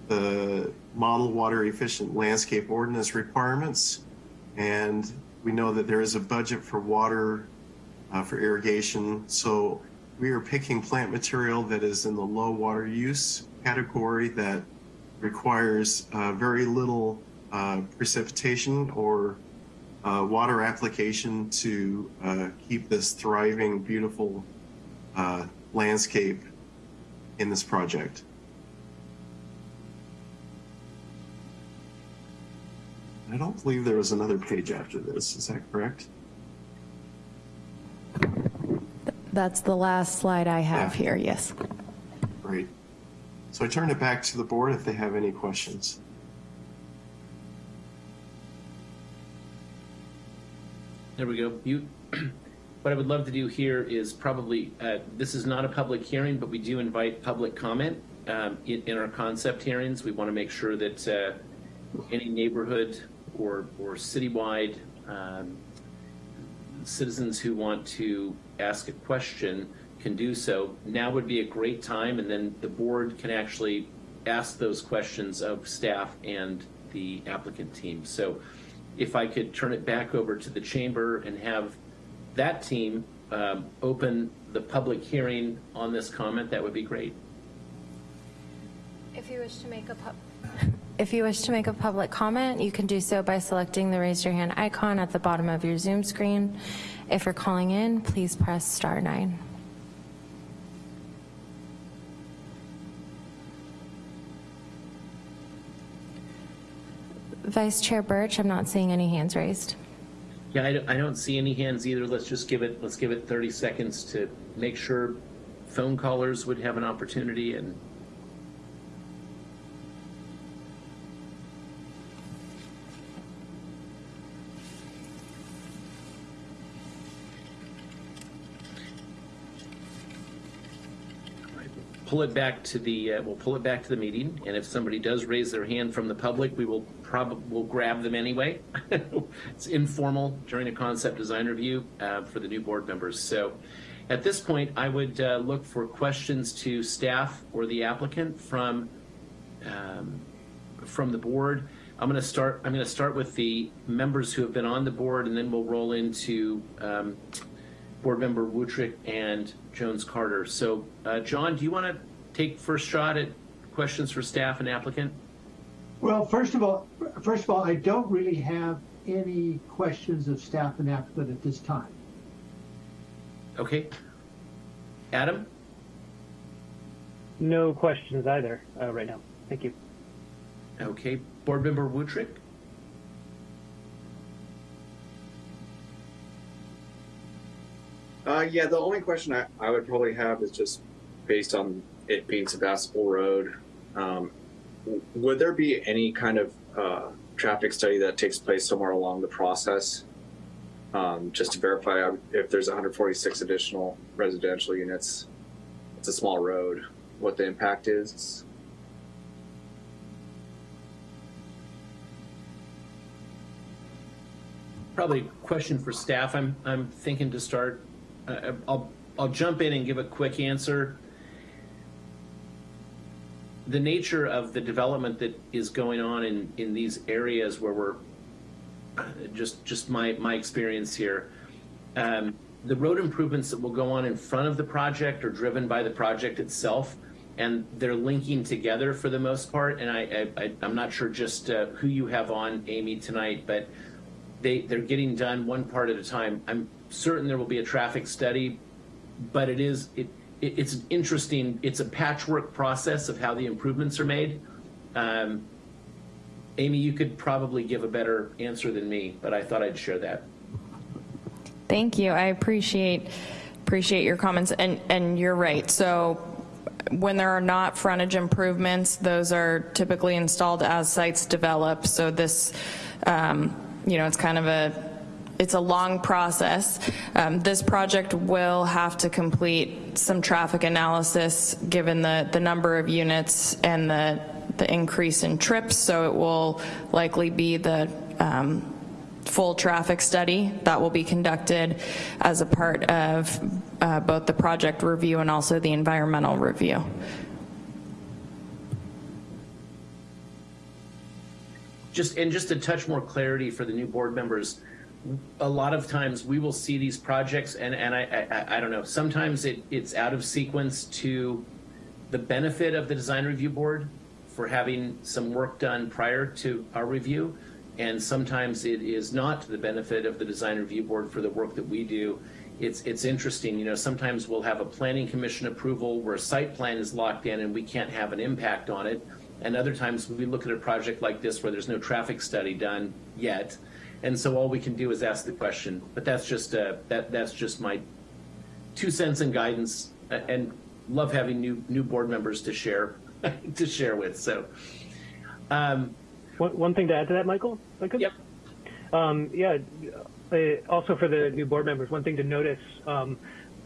the model water efficient landscape ordinance requirements, and we know that there is a budget for water uh, for irrigation. So we are picking plant material that is in the low water use category that requires uh, very little uh, precipitation or uh, water application to uh, keep this thriving, beautiful uh, landscape in this project. I don't believe there was another page after this. Is that correct? That's the last slide I have Yeah. here, yes. Great. So I turn it back to the board if they have any questions. There we go. What I would love to do here is probably, uh, this is not a public hearing, but we do invite public comment um, in, in our concept hearings. We want to make sure that uh, any neighborhood or, or citywide um, citizens who want to ask a question can do so. Now would be a great time, and then the board can actually ask those questions of staff and the applicant team. So if I could turn it back over to the chamber and have that team um, open the public hearing on this comment, that would be great. If you wish to make a pub, if you wish to make a public comment, you can do so by selecting the raise your hand icon at the bottom of your Zoom screen. If you're calling in, please press star nine. Vice Chair Birch, I'm not seeing any hands raised. Yeah, I don't, I don't see any hands either. Let's just give it, let's give it 30 seconds to make sure phone callers would have an opportunity and pull it back to the, uh, we'll pull it back to the meeting, and if somebody does raise their hand from the public, we will probably, we'll grab them anyway. It's informal during a concept design review uh, for the new board members. So at this point, I would uh, look for questions to staff or the applicant from um, from the board. I'm going to start. I'm going to start with the members who have been on the board, and then we'll roll into um, board member Wutrick and Jones Carter. So, uh, John, do you want to take first shot at questions for staff and applicant? Well, first of all, first of all, I don't really have any questions of staff and applicant at this time. Okay. Adam? No questions either uh, right now. Thank you. Okay. Board member Wutrick? Uh, yeah, the only question I, I would probably have is just based on it being Sebastopol Road. Um, would there be any kind of uh, traffic study that takes place somewhere along the process, um, just to verify if there's 146 additional residential units? It's a small road. What the impact is? Probably a question for staff. I'm, I'm thinking to start, uh, I'll, I'll jump in and give a quick answer. The nature of the development that is going on in, in these areas where we're, uh, just, just my, my experience here, um, the road improvements that will go on in front of the project are driven by the project itself and they're linking together for the most part. And I, I, I'm not sure just uh, who you have on, Amy, tonight, but they, they're getting done one part at a time. I'm certain there will be a traffic study, but it is, it, it it's interesting, it's a patchwork process of how the improvements are made. Um, Amy, you could probably give a better answer than me, but I thought I'd share that. Thank you. I appreciate appreciate your comments, and and you're right. So when there are not frontage improvements, those are typically installed as sites develop. So this, um, you know, it's kind of a it's a long process. Um, this project will have to complete some traffic analysis given the the number of units and the the increase in trips. So it will likely be the um, full traffic study that will be conducted as a part of uh, both the project review and also the environmental review. Just and just a touch more clarity for the new board members. A lot of times we will see these projects, and and I I, I don't know. Sometimes it it's out of sequence to the benefit of the design review board for having some work done prior to our review and sometimes it is not to the benefit of the design review board for the work that we do. It's it's interesting, you know. Sometimes we'll have a planning commission approval where a site plan is locked in and we can't have an impact on it, and other times we look at a project like this where there's no traffic study done yet, and so all we can do is ask the question. But that's just uh, that that's just my two cents and guidance, and love having new new board members to share to share with. So. Um, one, one thing to add to that, Michael? Yep. Um, yeah. Uh, also, for the new board members, one thing to notice, um,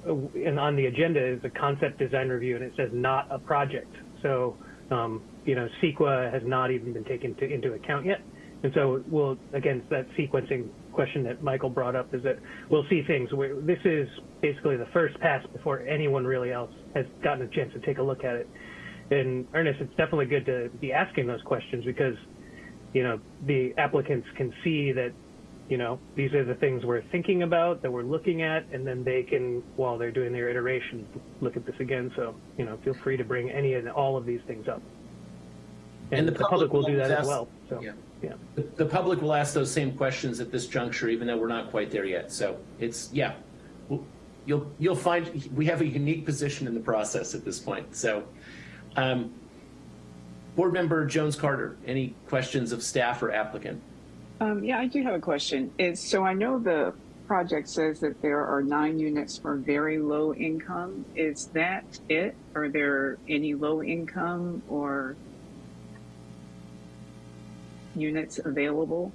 and on the agenda is a concept design review, and it says not a project. So, um, you know, CEQA has not even been taken to, into account yet. And so we'll, again, that sequencing question that Michael brought up is that we'll see things where this is basically the first pass before anyone really else has gotten a chance to take a look at it. And Ernest, it's definitely good to be asking those questions because you know, the applicants can see that, you know, these are the things we're thinking about, that we're looking at, and then they can, while they're doing their iteration, look at this again. So, you know, feel free to bring any and all of these things up. And, And the, the public, public will do that ask- as well. So, yeah. yeah. The, the public will ask those same questions at this juncture, even though we're not quite there yet. So it's, yeah, We'll- you'll, you'll find we have a unique position in the process at this point. So, um, Board Member Jones Carter, any questions of staff or applicant? Um, yeah, I do have a question. Is so I know the project says that there are nine units for very low income. Is that it? Are there any low income or units available?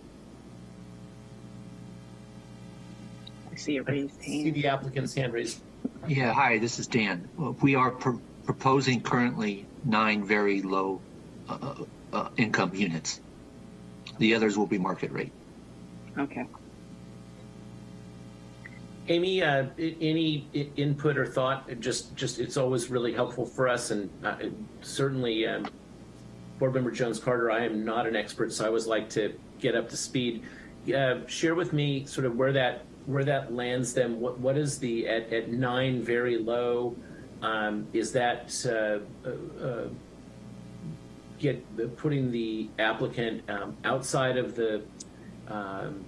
I see a raised See the applicant's hand raised. Yeah, hi, this is Dan. We are pr- proposing currently nine very low uh, uh, income units. The others will be market rate. Okay. Amy, uh, any input or thought? Just, just it's always really helpful for us, and uh, certainly, um, Board Member Jones Carter. I am not an expert, so I always like to get up to speed. Uh, share with me sort of where that where that lands. them. what what is the at at nine very low? Um, is that uh, uh, uh, get putting the applicant um, outside of the um,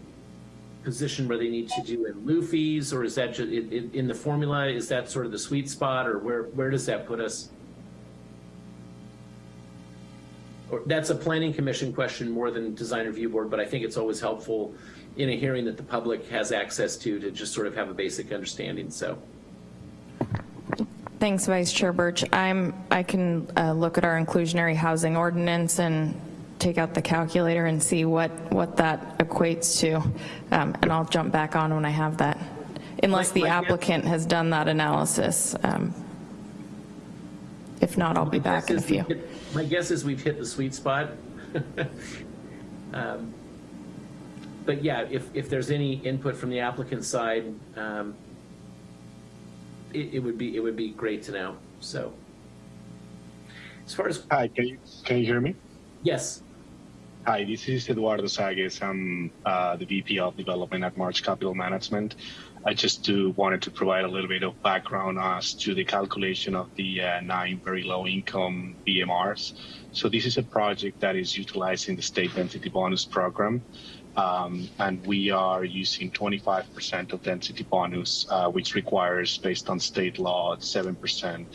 position where they need to do in lieu fees, or is that just in, in the formula? Is that sort of the sweet spot, or where where does that put us? Or that's a planning commission question more than design review board, but I think it's always helpful in a hearing that the public has access to to just sort of have a basic understanding. So. Thanks, Vice Chair Birch. I'm, I can uh, look at our inclusionary housing ordinance and take out the calculator and see what, what that equates to. Um, And I'll jump back on when I have that, unless the applicant has done that analysis. Um, If not, I'll be back in a few. My guess is we've hit the sweet spot. Um, But yeah, if, if there's any input from the applicant side, um, it, it would be, it would be great to know, so. As far as, Hi, can you can you hear me? yes, Hi, this is Eduardo Sagues. I'm uh, the VP of Development at March Capital Management. I just do, wanted to provide a little bit of background as to the calculation of the uh, nine very low income BMRs. So this is a project that is utilizing the state density bonus program. Um, and we are using 25% of density bonus, uh, which requires, based on state law, 7%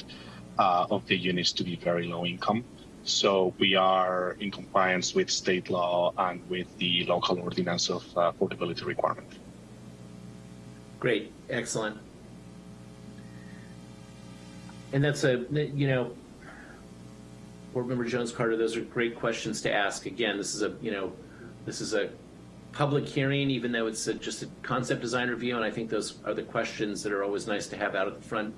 uh, of the units to be very low income. So we are in compliance with state law and with the local ordinance of uh, affordability requirement. Great, excellent. And that's a, you know, Board Member Jones Carter, those are great questions to ask. Again, this is a, you know, this is a public hearing, even though it's a, just a concept design review, and I think those are the questions that are always nice to have out at the front,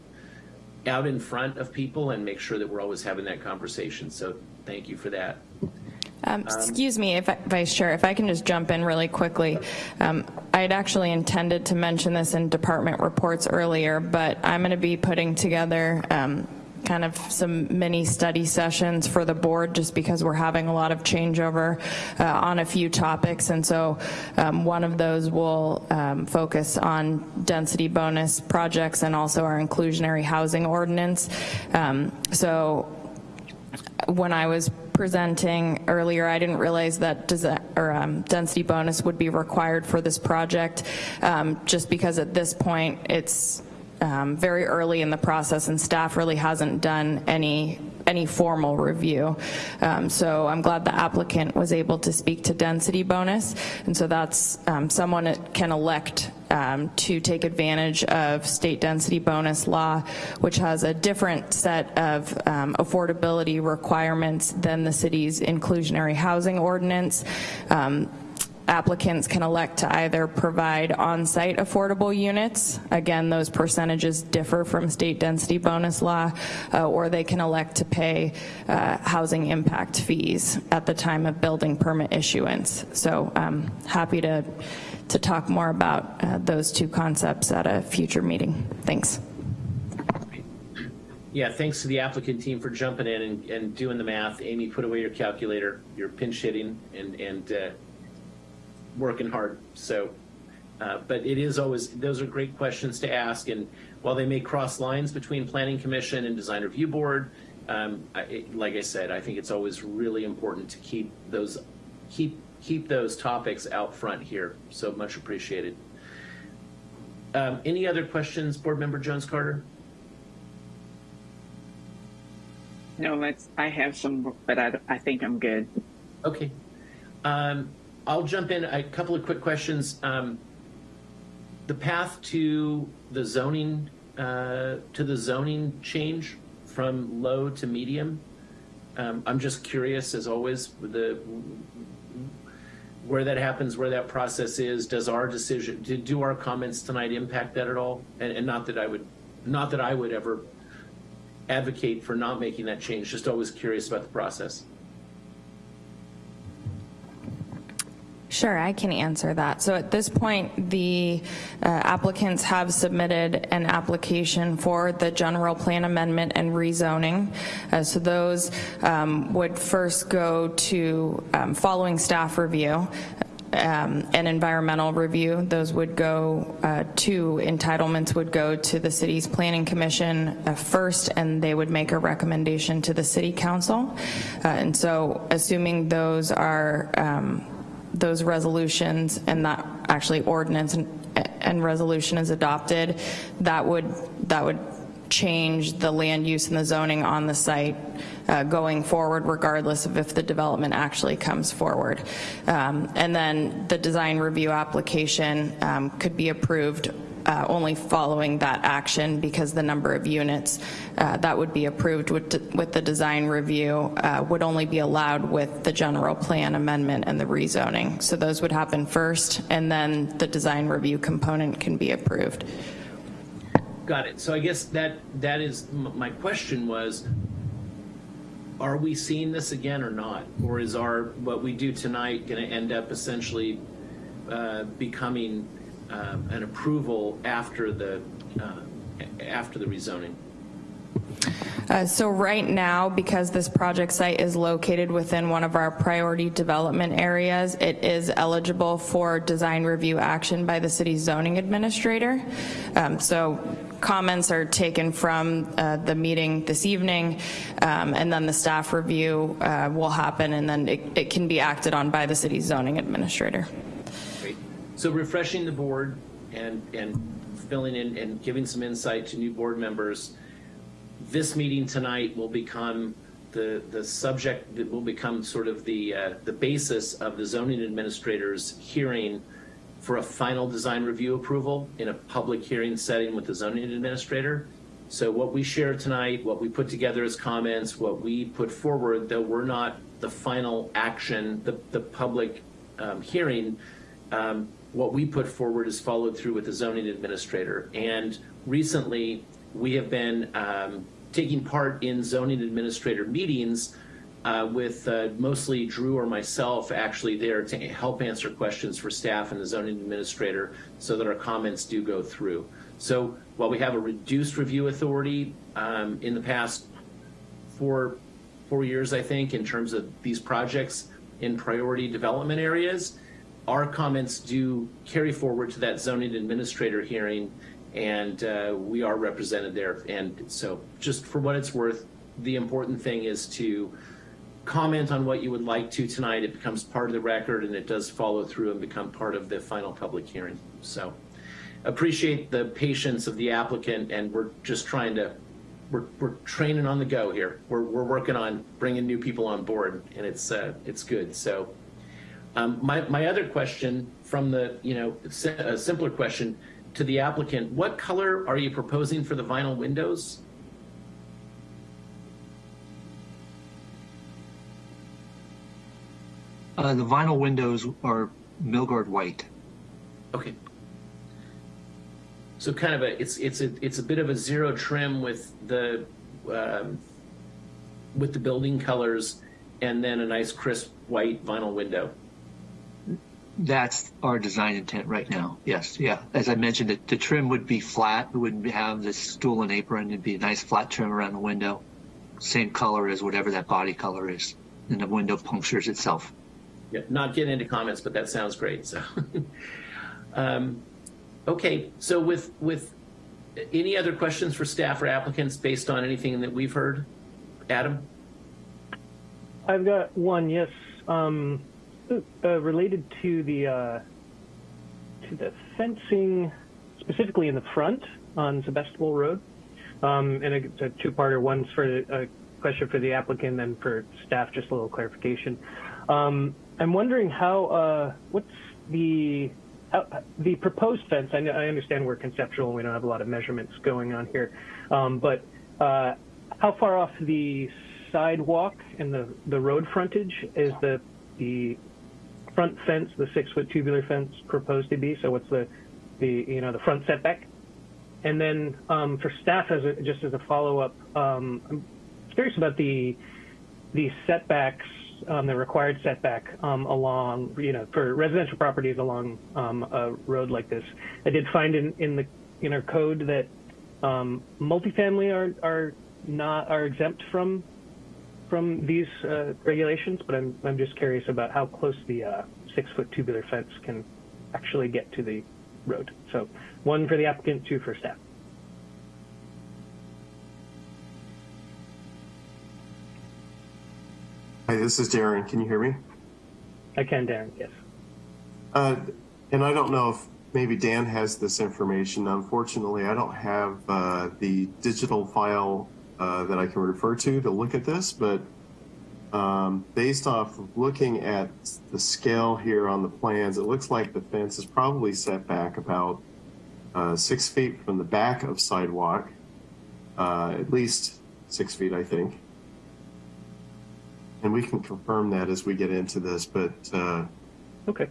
out in front of people, and make sure that we're always having that conversation. So thank you for that. Um, Excuse me, if I- Vice Chair, if I can just jump in really quickly. Um, I had actually intended to mention this in department reports earlier, but I'm going to be putting together um, kind of some mini study sessions for the board, just because we're having a lot of changeover uh, on a few topics. And so um, one of those will um, focus on density bonus projects and also our inclusionary housing ordinance. Um, So when I was presenting earlier, I didn't realize that or, um, density bonus would be required for this project, um, just because at this point, it's um, very early in the process and staff really hasn't done any any formal review. Um, so I'm glad the applicant was able to speak to density bonus. And so that's um, someone can elect um, to take advantage of state density bonus law, which has a different set of um, affordability requirements than the city's inclusionary housing ordinance. Um, applicants can elect to either provide on-site affordable units, again, those percentages differ from state density bonus law, uh, or they can elect to pay uh, housing impact fees at the time of building permit issuance. So I'm happy to, to talk more about uh, those two concepts at a future meeting. Thanks. Yeah, thanks to the applicant team for jumping in and, and doing the math. Amy, put away your calculator. You're pinch hitting and, and uh, working hard. So, uh, but it is always, those are great questions to ask. And while they may cross lines between Planning Commission and Design Review Board, um, I, it, like I said, I think it's always really important to keep those, keep, keep those topics out front here. So much appreciated. Um, any other questions, Board Member Jones Carter? No, let's, I have some, but I, I think I'm good. Okay. Um, I'll jump in. A couple of quick questions. Um, the path to the zoning uh, to the zoning change from low to medium. Um, I'm just curious, as always, with the where that happens, where that process is. Does our decision, do, do our comments tonight impact that at all? And, and not that I would, not that I would ever advocate for not making that change. Just always curious about the process. Sure, I can answer that. So at this point, the uh, applicants have submitted an application for the general plan amendment and rezoning. Uh, so those um, would first go to, um, following staff review, um, an environmental review. Those would go uh, to, entitlements would go to the city's planning commission uh, first and they would make a recommendation to the city council. Uh, and so assuming those are um, those resolutions and that actually ordinance and, and resolution is adopted, that would, that would change the land use and the zoning on the site uh, going forward regardless of if the development actually comes forward. Um, and then the design review application um, could be approved uh, only following that action because the number of units uh, that would be approved with, with the design review uh, would only be allowed with the general plan amendment and the rezoning. So those would happen first and then the design review component can be approved. Got it. So I guess that that is my question was are we seeing this again or not? Or is our what we do tonight going to end up essentially uh, becoming um, an approval after the uh, after the rezoning? Uh, so right now, because this project site is located within one of our priority development areas, it is eligible for design review action by the city's zoning administrator. Um, so comments are taken from uh, the meeting this evening, um, and then the staff review uh, will happen, and then it, it can be acted on by the city's zoning administrator. So refreshing the board and, and filling in and giving some insight to new board members, this meeting tonight will become the, the subject that will become sort of the, uh, the basis of the zoning administrator's hearing for a final design review approval in a public hearing setting with the zoning administrator. So what we share tonight, what we put together as comments, what we put forward, though we're not the final action, the, the public um, hearing, um, what we put forward is followed through with the zoning administrator. And recently, we have been um, taking part in zoning administrator meetings uh, with uh, mostly Drew or myself actually there to help answer questions for staff and the zoning administrator so that our comments do go through. So while we have a reduced review authority um, in the past four, four years, I think, in terms of these projects in priority development areas, our comments do carry forward to that zoning administrator hearing and uh, we are represented there. And so just for what it's worth, the important thing is to comment on what you would like to tonight. It becomes part of the record and it does follow through and become part of the final public hearing. So appreciate the patience of the applicant and we're just trying to, we're, we're training on the go here. We're, we're working on bringing new people on board and it's, uh, it's good. So um, my, my other question from the, you know, a simpler question, to the applicant, what color are you proposing for the vinyl windows? Uh, the vinyl windows are Milgard white. Okay. So kind of a it's it's a it's a bit of a zero trim with the um, with the building colors, and then a nice crisp white vinyl window. That's our design intent right now. Yes, yeah. As I mentioned, the, the trim would be flat. It wouldn't have this stool and apron. It'd be a nice flat trim around the window. Same color as whatever that body color is. And the window punctures itself. Yeah, not getting into comments, but that sounds great. So, um, okay. So with with any other questions for staff or applicants based on anything that we've heard, Adam? I've got one. Yes. Um, uh, related to the uh, to the fencing, specifically in the front on Sebastopol Road, um, and it's a two-parter. One's for a question for the applicant, and for staff, just a little clarification. Um, I'm wondering how uh, what's the how, the proposed fence. I, I, understand we're conceptual and we don't have a lot of measurements going on here, um, but uh, how far off the sidewalk and the the road frontage is the the front fence, the six foot tubular fence proposed to be? So what's the, the you know, the front setback? And then um, for staff, as a, just as a follow up, um, I'm curious about the the setbacks um, the required setback um, along, you know, for residential properties along um, a road like this. I did find in, in the in our code that um, multifamily are are not are exempt from from these uh, regulations, but I'm I'm just curious about how close the uh, six foot tubular fence can actually get to the road. So one for the applicant, two for staff. Hi, this is Darren. Can you hear me? I can, Darren. Yes. Uh, and I don't know if maybe Dan has this information. Unfortunately, I don't have uh, the digital file uh, that I can refer to to look at this, but um, based off of looking at the scale here on the plans, it looks like the fence is probably set back about uh, six feet from the back of sidewalk, uh, at least six feet, I think. And we can confirm that as we get into this, but uh, Okay.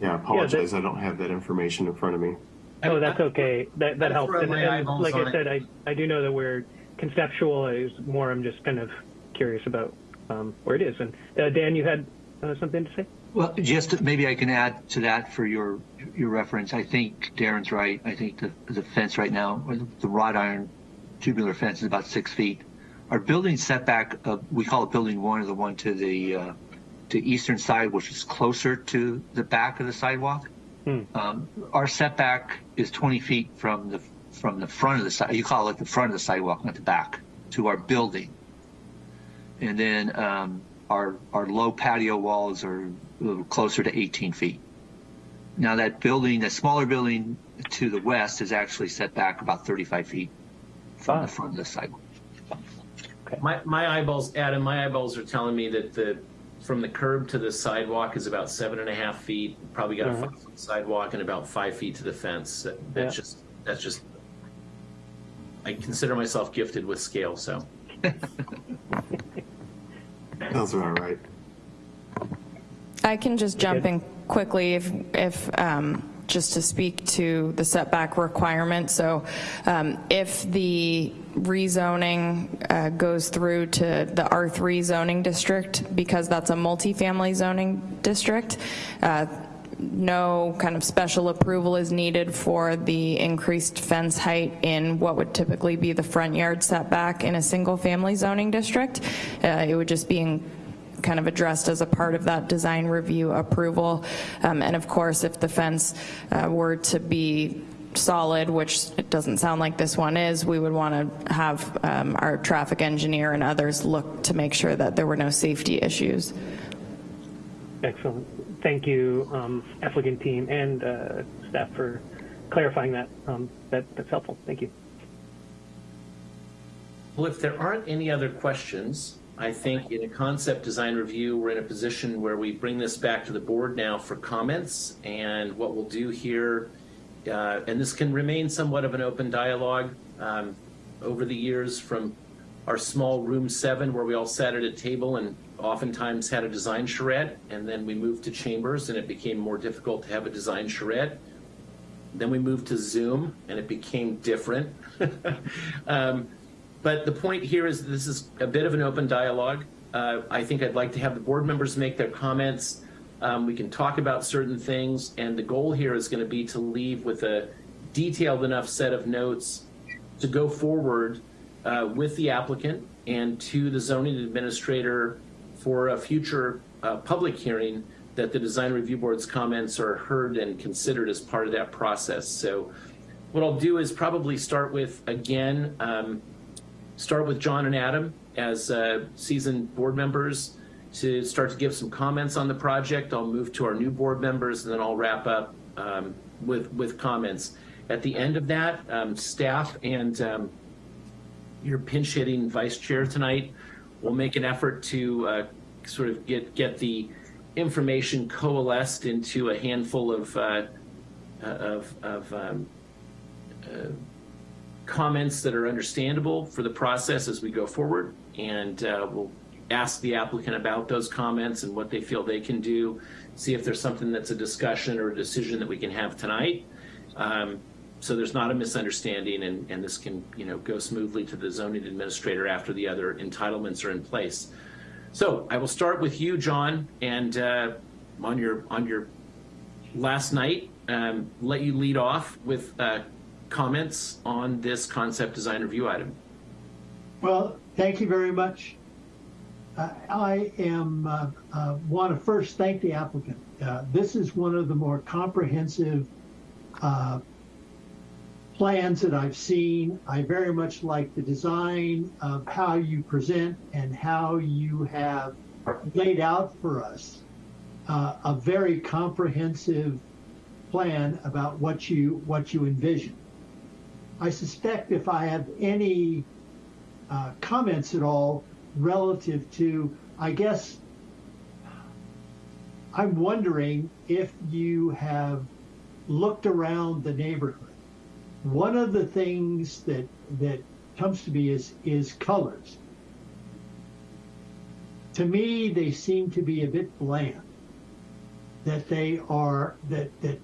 yeah, I apologize. I don't have that information in front of me. Oh, that's okay. That that helps. And, and like on I it. said, I I do know that we're conceptual. Is more. I'm just kind of curious about um, where it is. And uh, Dan, you had uh, something to say? Well, just maybe I can add to that for your your reference. I think Darren's right. I think the the fence right now, the, the wrought iron tubular fence, is about six feet. Our building setback, uh, we call it building one, or the one to the uh, to eastern side, which is closer to the back of the sidewalk. Hmm. Um, our setback is 20 feet from the from the front of the side. You call it the front of the sidewalk, not the back, to our building. And then um, our our low patio walls are a little closer to 18 feet. Now that building, that smaller building to the west, is actually set back about 35 feet from the front of the sidewalk. My, my eyeballs, Adam, my eyeballs are telling me that the, from the curb to the sidewalk is about seven and a half feet. Probably got a Mhm. five foot sidewalk and about five feet to the fence. That, that's Yeah. just, that's just, I consider myself gifted with scale, so. Sounds about right. I can just jump in quickly if, if, um, just to speak to the setback requirement. So um, if the rezoning uh, goes through to the R3 zoning district, because that's a multifamily zoning district, uh, no kind of special approval is needed for the increased fence height in what would typically be the front yard setback in a single-family zoning district. Uh, It would just be in kind of addressed as a part of that design review approval. Um, And of course, if the fence uh, were to be solid, which it doesn't sound like this one is, we would want to have um, our traffic engineer and others look to make sure that there were no safety issues. Excellent. Thank you, um, applicant team and uh, staff for clarifying that. Um, that that's helpful. Thank you. Well, if there aren't any other questions, I think in a concept design review, we're in a position where we bring this back to the board now for comments. And what we'll do here, uh, and this can remain somewhat of an open dialogue um, over the years from our small room seven where we all sat at a table and oftentimes had a design charrette. And then we moved to chambers and it became more difficult to have a design charrette. Then we moved to Zoom and it became different. um, but the point here is this is a bit of an open dialogue. Uh, I think I'd like to have the board members make their comments. Um, we can talk about certain things, and the goal here is going to be to leave with a detailed enough set of notes to go forward uh, with the applicant and to the zoning administrator for a future uh, public hearing that the design review board's comments are heard and considered as part of that process. So what I'll do is probably start with, again, um, start with John and Adam as uh, seasoned board members to start to give some comments on the project. I'll move to our new board members and then I'll wrap up um, with, with comments. At the end of that, um, staff and um, your pinch hitting vice chair tonight will make an effort to uh, sort of get, get the information coalesced into a handful of, uh, of, of um, uh, comments that are understandable for the process as we go forward. And uh, we'll ask the applicant about those comments and what they feel they can do, see if there's something that's a discussion or a decision that we can have tonight. Um, so there's not a misunderstanding and, and this can you know go smoothly to the zoning administrator after the other entitlements are in place. So I will start with you, John, and uh, on your on your last night, um, let you lead off with uh, comments on this concept design review item. Well, thank you very much. I am uh, uh, want to first thank the applicant. Uh, this is one of the more comprehensive plans that I've seen. I very much like the design of how you present and how you have laid out for us uh, a very comprehensive plan about what you what you envision. I suspect if I have any uh, comments at all relative to, I guess, I'm wondering if you have looked around the neighborhood. One of the things that that comes to me is is colors. To me, they seem to be a bit bland. That they are that that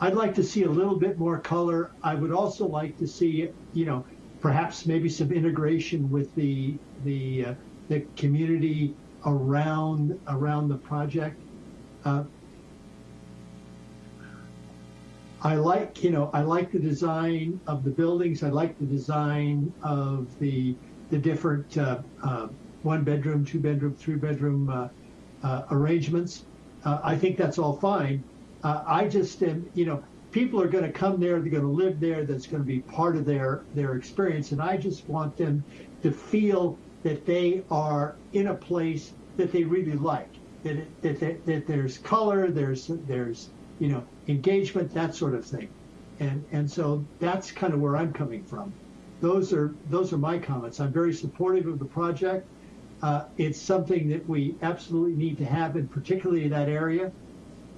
I'd like to see a little bit more color. I would also like to see, you know, perhaps maybe some integration with the the uh, the community around around the project. Uh, I like, you know, I like the design of the buildings. I like the design of the the different uh, uh, one bedroom, two bedroom, three bedroom uh, uh arrangements. I think that's all fine. I just am, you know, people are going to come there. They're going to live there. That's going to be part of their their experience, and I just want them to feel that they are in a place that they really like. That that, that, that there's color. There's there's you know, engagement, that sort of thing. And and so that's kind of where I'm coming from. Those are those are my comments. I'm very supportive of the project. Uh, it's something that we absolutely need to have, and particularly in that area.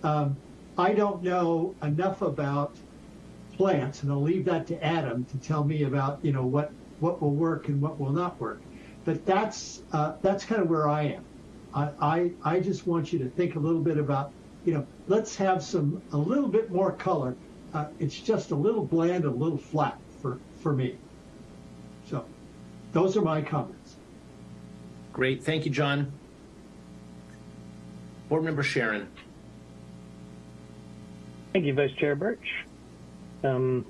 Um, I don't know enough about plants, and I'll leave that to Adam to tell me about you know what what will work and what will not work. But that's uh, that's kind of where I am. I, I I just want you to think a little bit about you know, let's have some a little bit more color. Uh, it's just a little bland, a little flat for for me. So, those are my comments. Great, thank you, John. Board Member Sharon. Thank you, Vice Chair Birch. Um,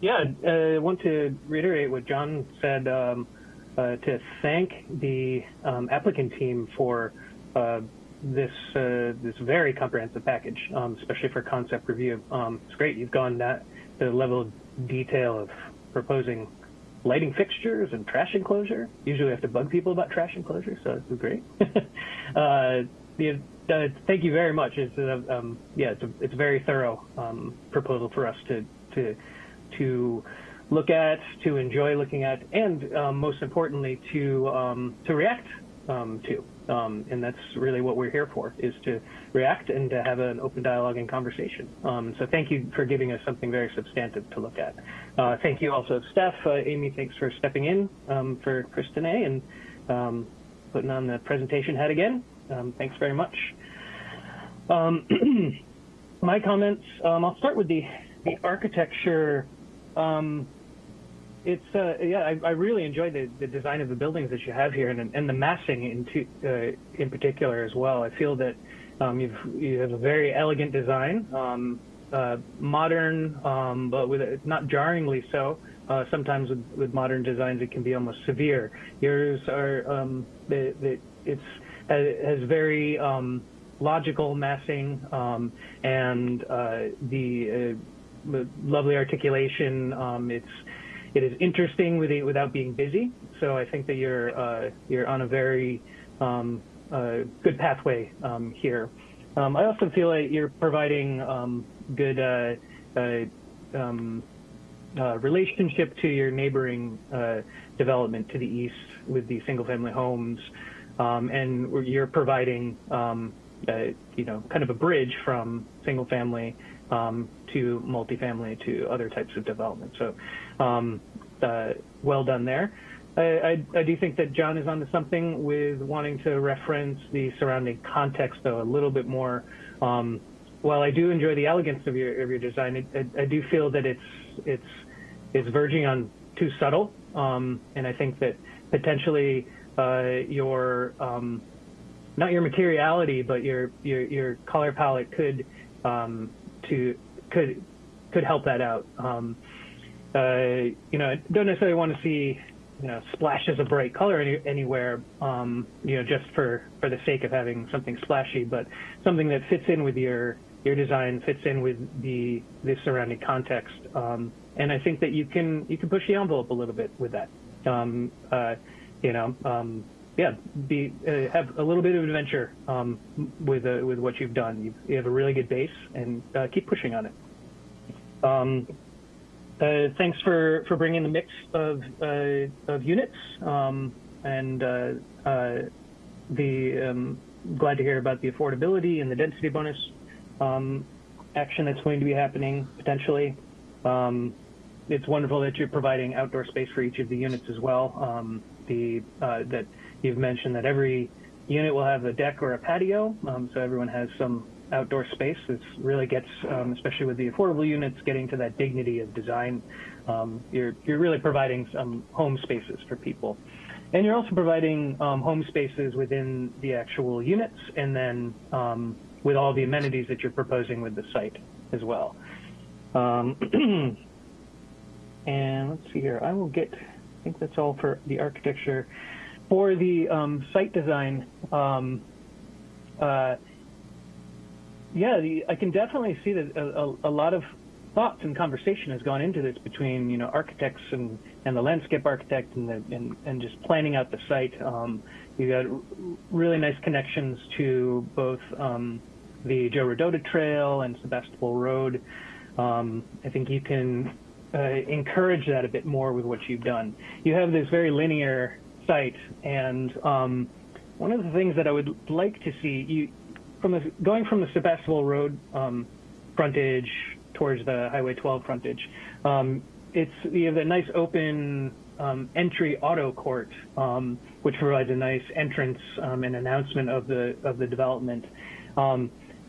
yeah, uh, I want to reiterate what John said um, uh, to thank the um, applicant team for uh, this uh, this very comprehensive package, um, especially for concept review. Um, it's great you've gone that the level of detail of proposing lighting fixtures and trash enclosure. Usually, we have to bug people about trash enclosure, so it's great. uh, the, uh, thank you very much. It's a, uh, um, yeah, it's a, it's a very thorough um, proposal for us to to to look at, to enjoy looking at, and um, most importantly, to um, to react to. Um, and that's really what we're here for, is to react and to have an open dialogue and conversation. Um, so thank you for giving us something very substantive to look at. Uh, thank you also Steph. Uh, Amy, thanks for stepping in um, for Kristinae and um, putting on the presentation hat again. Um, thanks very much. Um, my comments, I'll start with the, the architecture it's uh, yeah, I, I really enjoy the, the design of the buildings that you have here, and and the massing in uh, in particular as well. I feel that um, you've you have a very elegant design, um, uh, modern, um, but with not jarringly so. Uh, sometimes with, with modern designs, it can be almost severe. Yours are um, the, the, it's has very um, logical massing um, and uh, the uh, lovely articulation. it's it is interesting with it, without being busy. So I think that you're uh, you're on a very um, uh, good pathway um, here. Um, I also feel like you're providing um, good uh, uh, um, relationship to your neighboring development to the east with the single-family homes, um, and you're providing you know kind of a bridge from single-family um, to multifamily to other types of development. So um, uh, well done there. I, I, I, do think that John is onto something with wanting to reference the surrounding context, though, a little bit more. Um, while I do enjoy the elegance of your of your design, I, I do feel that it's it's it's verging on too subtle, um, and I think that potentially your um, not your materiality, but your your your color palette could um, to could could help that out. Um, uh, you know, don't necessarily want to see you know splashes of bright color any, anywhere. Um, you know, just for for the sake of having something splashy, but something that fits in with your your design, fits in with the the surrounding context. Um, and I think that you can you can push the envelope a little bit with that. Um, uh, you know, um, yeah, be uh, have a little bit of adventure um, with uh, with what you've done. You've, you have a really good base, and uh, keep pushing on it. Um, uh, thanks for for bringing the mix of uh, of units, um, and uh, the um, glad to hear about the affordability and the density bonus um, action that's going to be happening potentially. Um, it's wonderful that you're providing outdoor space for each of the units as well. The that You've mentioned that every unit will have a deck or a patio, um, so everyone has some outdoor space. This really gets, um, especially with the affordable units, getting to that dignity of design. Um, you're, you're really providing some home spaces for people. And you're also providing um, home spaces within the actual units and then um, with all the amenities that you're proposing with the site as well. Um, and let's see here, I will get, I think that's all for the architecture for the um, site design, um, uh, yeah, the, I can definitely see that a, a, a, lot of thoughts and conversation has gone into this between you know architects and, and the landscape architect and, the, and, and just planning out the site. Um, you got really nice connections to both um, the Joe Rodota Trail and Sebastopol Road. Um, I think you can encourage that a bit more with what you've done. You have this very linear site. And um, one of the things that I would like to see, you, from the, going from the Sebastopol Road um, frontage towards the Highway 12 frontage, um, it's you have a nice open um, entry auto court, um, which provides a nice entrance um, and announcement of the of the development.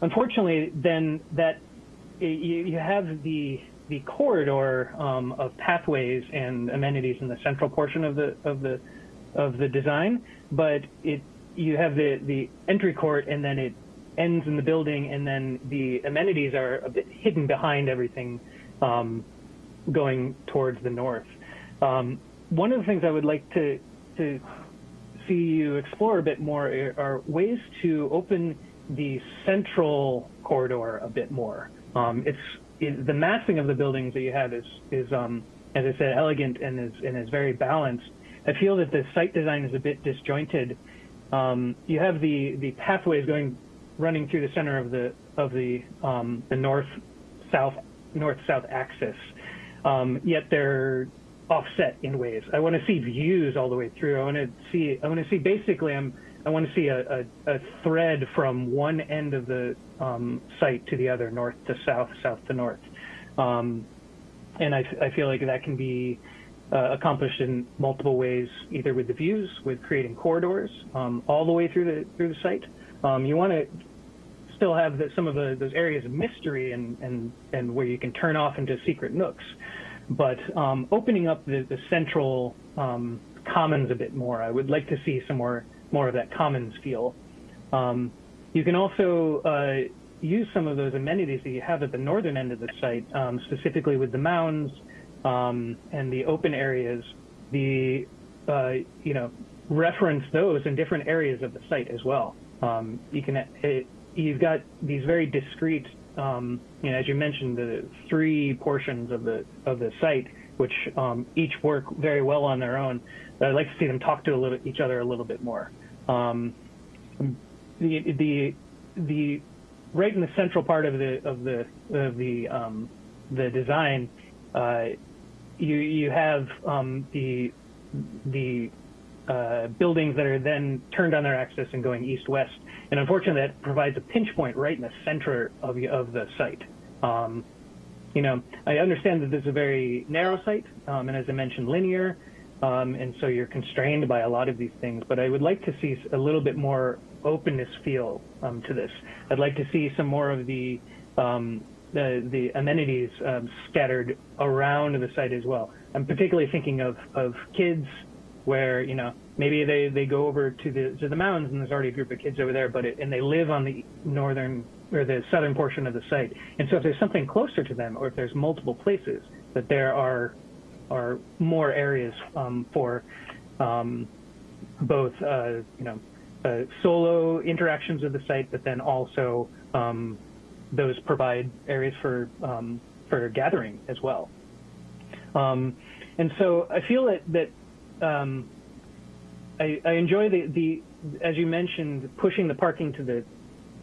unfortunately, then that you, you have the the corridor um, of pathways and amenities in the central portion of the of the of the design, but it you have the the entry court and then it ends in the building, and then the amenities are a bit hidden behind everything um, going towards the north. Um, one of the things I would like to to see you explore a bit more are ways to open the central corridor a bit more. Um, it's it, the massing of the buildings that you have is is um, as I said, elegant and is and is very balanced. I feel that the site design is a bit disjointed. Um, you have the the pathways going running through the center of the of the um, the north south north south axis, um, yet they're offset in ways. I want to see views all the way through. I want to see I want to see basically I'm I want to see a, a, a thread from one end of the um, site to the other, north to south, south to north. Um, and I, I feel like that can be uh, accomplished in multiple ways, either with the views, with creating corridors um, all the way through the through the site. Um, you want to still have the, some of the, those areas of mystery and, and, and where you can turn off into secret nooks, but um, opening up the, the central um, commons a bit more. I would like to see some more more of that commons feel. Um, you can also uh, use some of those amenities that you have at the northern end of the site, um, specifically with the mounds, um, and the open areas, the uh, you know reference those in different areas of the site as well. Um, you can it, you've got these very discrete, um, you know, as you mentioned, the three portions of the of the site, which um, each work very well on their own. But I'd like to see them talk to a little, each other a little bit more. Um, the the the right in the central part of the of the of the um, the design uh, you you have um, the the uh, buildings that are then turned on their axis and going east-west. And unfortunately, that provides a pinch point right in the center of, of the site. Um, you know, I understand that this is a very narrow site, um, and as I mentioned, linear, um, and so you're constrained by a lot of these things. But I would like to see a little bit more openness feel um, to this. I'd like to see some more of the um, the, the amenities um, scattered around the site as well. I'm particularly thinking of, of kids where, you know, maybe they, they go over to the to the mountains and there's already a group of kids over there, but it, and they live on the northern or the southern portion of the site. And so if there's something closer to them, or if there's multiple places, that there are are more areas um, for um, both uh, you know uh, solo interactions with the site, but then also um, those provide areas for um, for gathering as well. Um, and so I feel that that I, I, enjoy the, the as you mentioned pushing the parking to the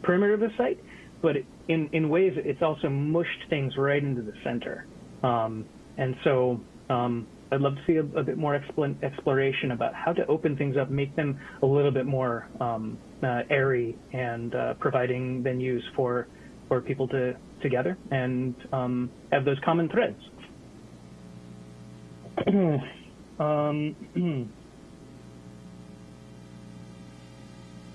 perimeter of the site, but in in ways it's also mushed things right into the center. Um, and so um, I'd love to see a, a bit more exploration about how to open things up, make them a little bit more um, uh, airy, and uh, providing venues for for people to together and um, have those common threads. um,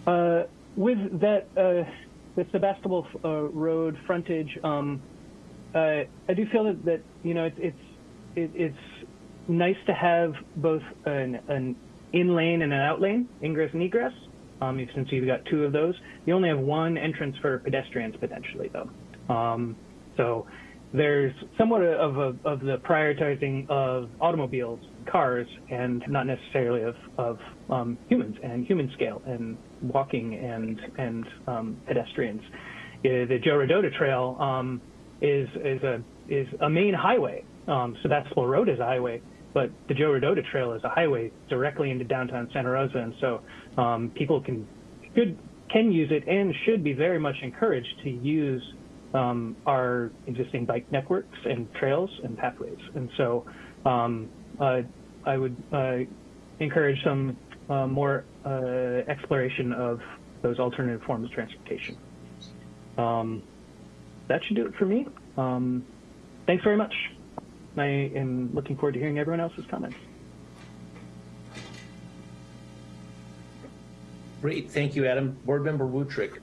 uh, with that, uh, with Sebastopol uh, Road frontage, um, uh, I do feel that, that you know it, it's it, it's nice to have both an, an in lane and an out lane, ingress and egress. Um, since you've got two of those, you only have one entrance for pedestrians potentially, though. Um, so there's somewhat of, a, of the prioritizing of automobiles, cars, and not necessarily of, of um, humans and human scale and walking and and um, pedestrians. Uh, the Joe Rodota Trail um, is is a is a main highway. Um, Sebastopol Road is a highway, but the Joe Rodota Trail is a highway directly into downtown Santa Rosa, and so um, people can could can use it and should be very much encouraged to use um, our existing bike networks and trails and pathways. And so um, uh, I would uh, encourage some uh, more uh, exploration of those alternative forms of transportation. Um, that should do it for me. Um, thanks very much. I am looking forward to hearing everyone else's comments. Great, thank you, Adam. Board Member Wuthrich.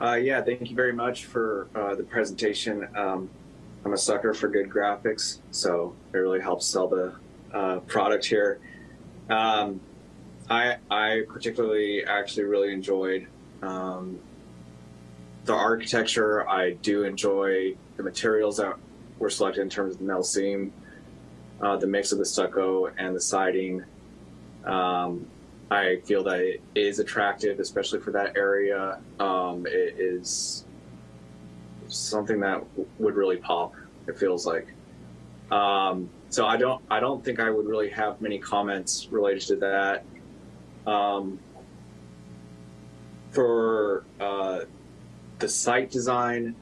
Uh, yeah, thank you very much for uh, the presentation. Um, I'm a sucker for good graphics, so it really helps sell the uh, product here. Um, I, I particularly actually really enjoyed um, the architecture. I do enjoy the materials that were selected in terms of the metal seam, uh, the mix of the stucco and the siding. Um, I feel that it is attractive, especially for that area. Um, it is something that would really pop. It feels like. Um, so I don't, I don't think I would really have many comments related to that. Um, for uh, the site design,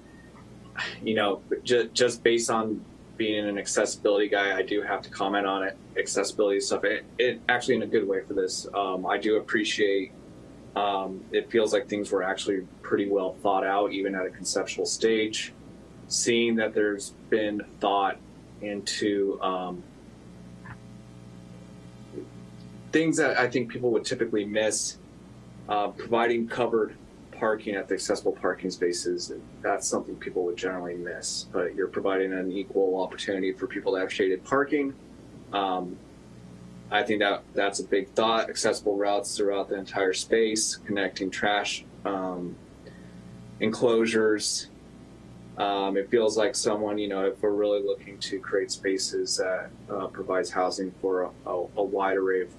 you know, just, just based on being an accessibility guy, I do have to comment on it, accessibility stuff. It, it actually in a good way for this. Um, I do appreciate. Um, it feels like things were actually pretty well thought out, even at a conceptual stage. Seeing that there's been thought into um, things that I think people would typically miss, uh, providing covered parking at the accessible parking spaces, that's something people would generally miss. But you're providing an equal opportunity for people to have shaded parking. Um, I think that that's a big thought. Accessible routes throughout the entire space, connecting trash um, enclosures. Um, it feels like someone, you know, if we're really looking to create spaces that uh, provides housing for a, a, a wide array of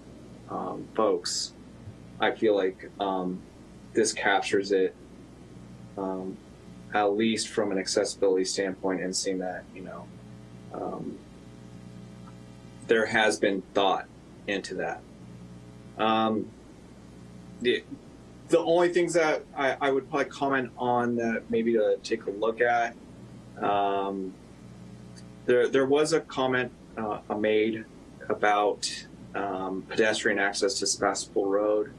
um, folks, I feel like um, this captures it um, at least from an accessibility standpoint and seeing that you know um, there has been thought into that um, the, the only things that I, I, would probably comment on that maybe to take a look at um, there, there was a comment uh, made about um, pedestrian access to Sebastopol Road.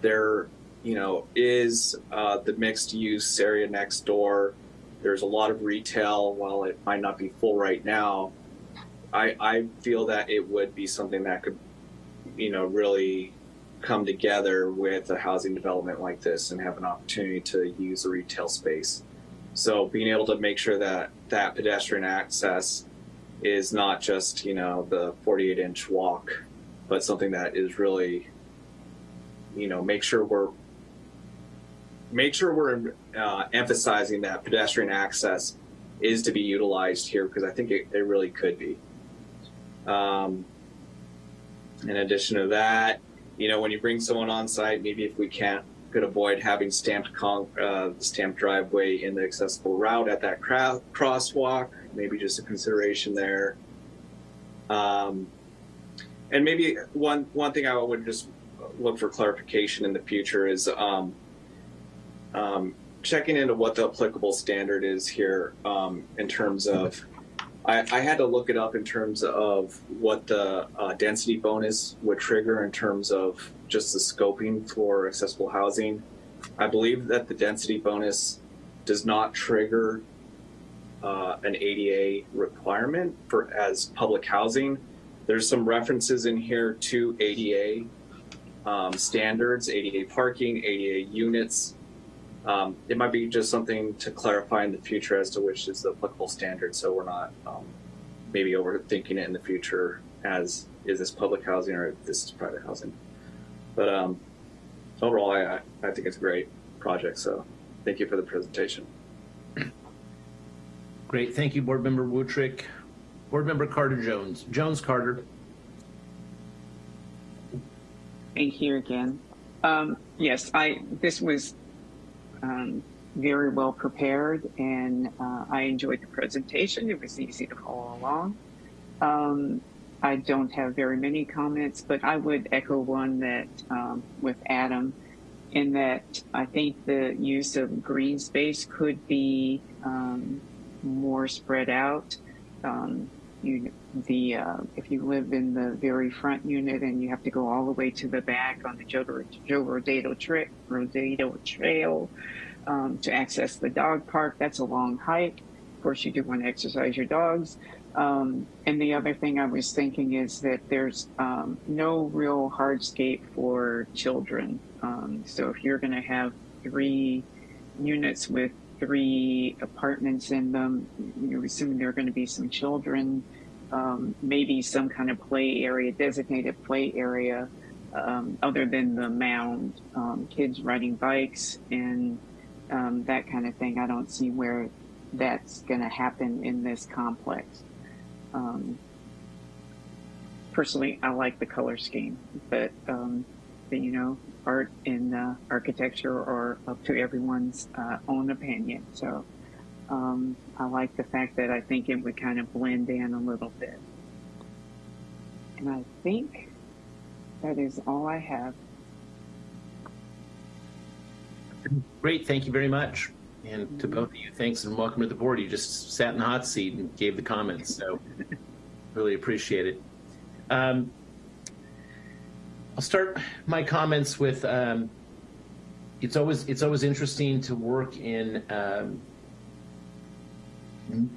There you know, is uh, the mixed use area next door. There's a lot of retail, while it might not be full right now. I, I feel that it would be something that could, you know, really come together with a housing development like this and have an opportunity to use a retail space. So being able to make sure that that pedestrian access is not just you know the 48 inch walk, but something that is really, you know, make sure we're make sure we're uh, emphasizing that pedestrian access is to be utilized here because I think it, it really could be. Um, in addition to that, you know, when you bring someone on site, maybe if we can't could avoid having stamped con- uh, stamped driveway in the accessible route at that crosswalk, maybe just a consideration there. Um, and maybe one one thing I would just look for clarification in the future is um, um, checking into what the applicable standard is here um, in terms of. I, I, had to look it up in terms of what the uh, density bonus would trigger in terms of just the scoping for accessible housing. I believe that the density bonus does not trigger uh, an ADA requirement for as public housing. There's some references in here to ADA um, standards, ADA parking, ADA units. Um, it might be just something to clarify in the future as to which is the applicable standard, so we're not um, maybe overthinking it in the future as is this public housing or this is private housing. But um, overall, I, I think it's a great project. So thank you for the presentation. Great. Thank you, Board Member Wuthrich. Board Member Carter Jones. Jones Carter. Thank you again. Um, yes, I this was um, very well prepared and uh, I enjoyed the presentation. It was easy to follow along. Um, I don't have very many comments, but I would echo one that um, with Adam in that I think the use of green space could be um, more spread out. Um, you, the uh, if you live in the very front unit and you have to go all the way to the back on the Joe, Joe Rodota, tra- Trail um, to access the dog park, that's a long hike. Of course, you do want to exercise your dogs. Um, and the other thing I was thinking is that there's um, no real hardscape for children. Um, so if you're going to have three units with three apartments in them, you're assuming there are going to be some children, um, maybe some kind of play area, designated play area, um, other than the mound, um, kids riding bikes and that kind of thing. I don't see where that's going to happen in this complex. Um, personally, I like the color scheme, but, um, but you know, art and uh, architecture are up to everyone's uh, own opinion. So um, I like the fact that I think it would kind of blend in a little bit. And I think that is all I have. Great, thank you very much. And to both of you, thanks and welcome to the board. You just sat in the hot seat and gave the comments, so really appreciate it. Um, I'll start my comments with um, it's always it's always interesting to work in um,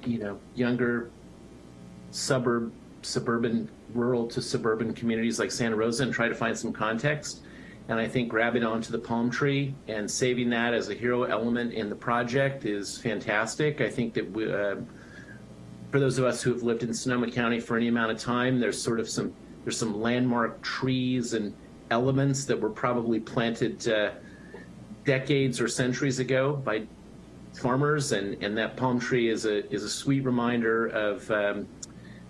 you know younger suburb suburban rural to suburban communities like Santa Rosa and try to find some context. And I think grabbing onto the palm tree and saving that as a hero element in the project is fantastic. I think that we, uh, for those of us who have lived in Sonoma County for any amount of time, there's sort of some there's some landmark trees and elements that were probably planted uh, decades or centuries ago by farmers, and and that palm tree is a is a sweet reminder of um,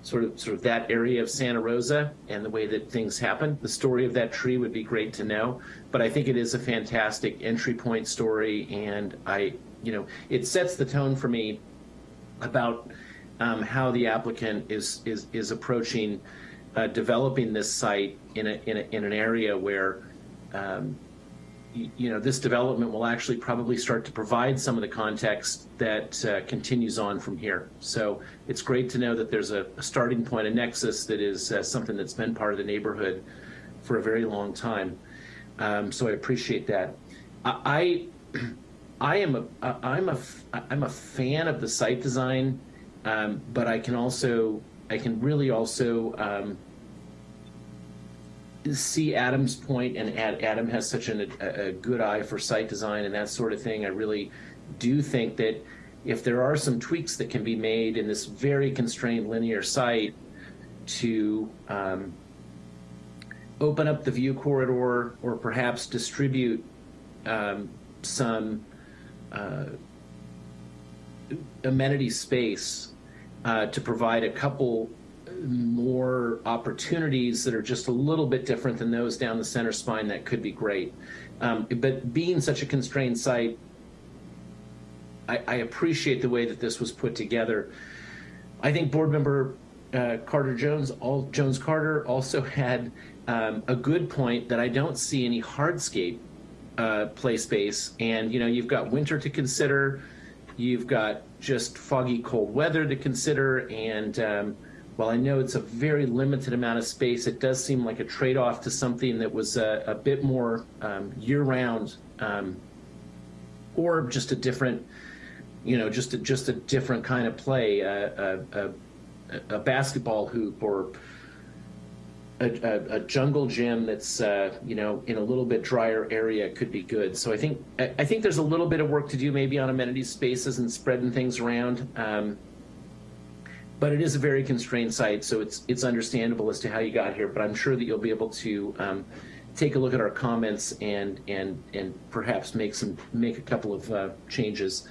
sort of sort of that area of Santa Rosa and the way that things happen. The story of that tree would be great to know, but I think it is a fantastic entry point story, and I, you know, it sets the tone for me about um, how the applicant is is is approaching uh, developing this site in a, in a in an area where. Um, you know, this development will actually probably start to provide some of the context that uh, continues on from here. So it's great to know that there's a, a starting point, a nexus that is uh, something that's been part of the neighborhood for a very long time. Um, so I appreciate that. I, I am a, I'm a, I'm a fan of the site design, um, but I can also, I can really also um, see Adam's point, and Adam has such an, a, a, good eye for site design and that sort of thing. I really do think that if there are some tweaks that can be made in this very constrained linear site to um, open up the view corridor or perhaps distribute um, some uh, amenity space uh, to provide a couple more opportunities that are just a little bit different than those down the center spine, that could be great. Um, but being such a constrained site, I, I, appreciate the way that this was put together. I think board member uh, Carter Jones, all, Jones Carter also had um, a good point that I don't see any hardscape uh, play space. And, you know, you've got winter to consider, you've got just foggy cold weather to consider, and um, while I know it's a very limited amount of space, it does seem like a trade-off to something that was a, a bit more um, year-round, um, or just a different, you know, just a, just a different kind of play, uh, a, a, a, basketball hoop or a, a jungle gym that's uh, you know in a little bit drier area could be good. So I think I think there's a little bit of work to do maybe on amenities spaces and spreading things around. Um, but it is a very constrained site, so it's it's understandable as to how you got here. But I'm sure that you'll be able to um, take a look at our comments and and and perhaps make some make a couple of uh, changes.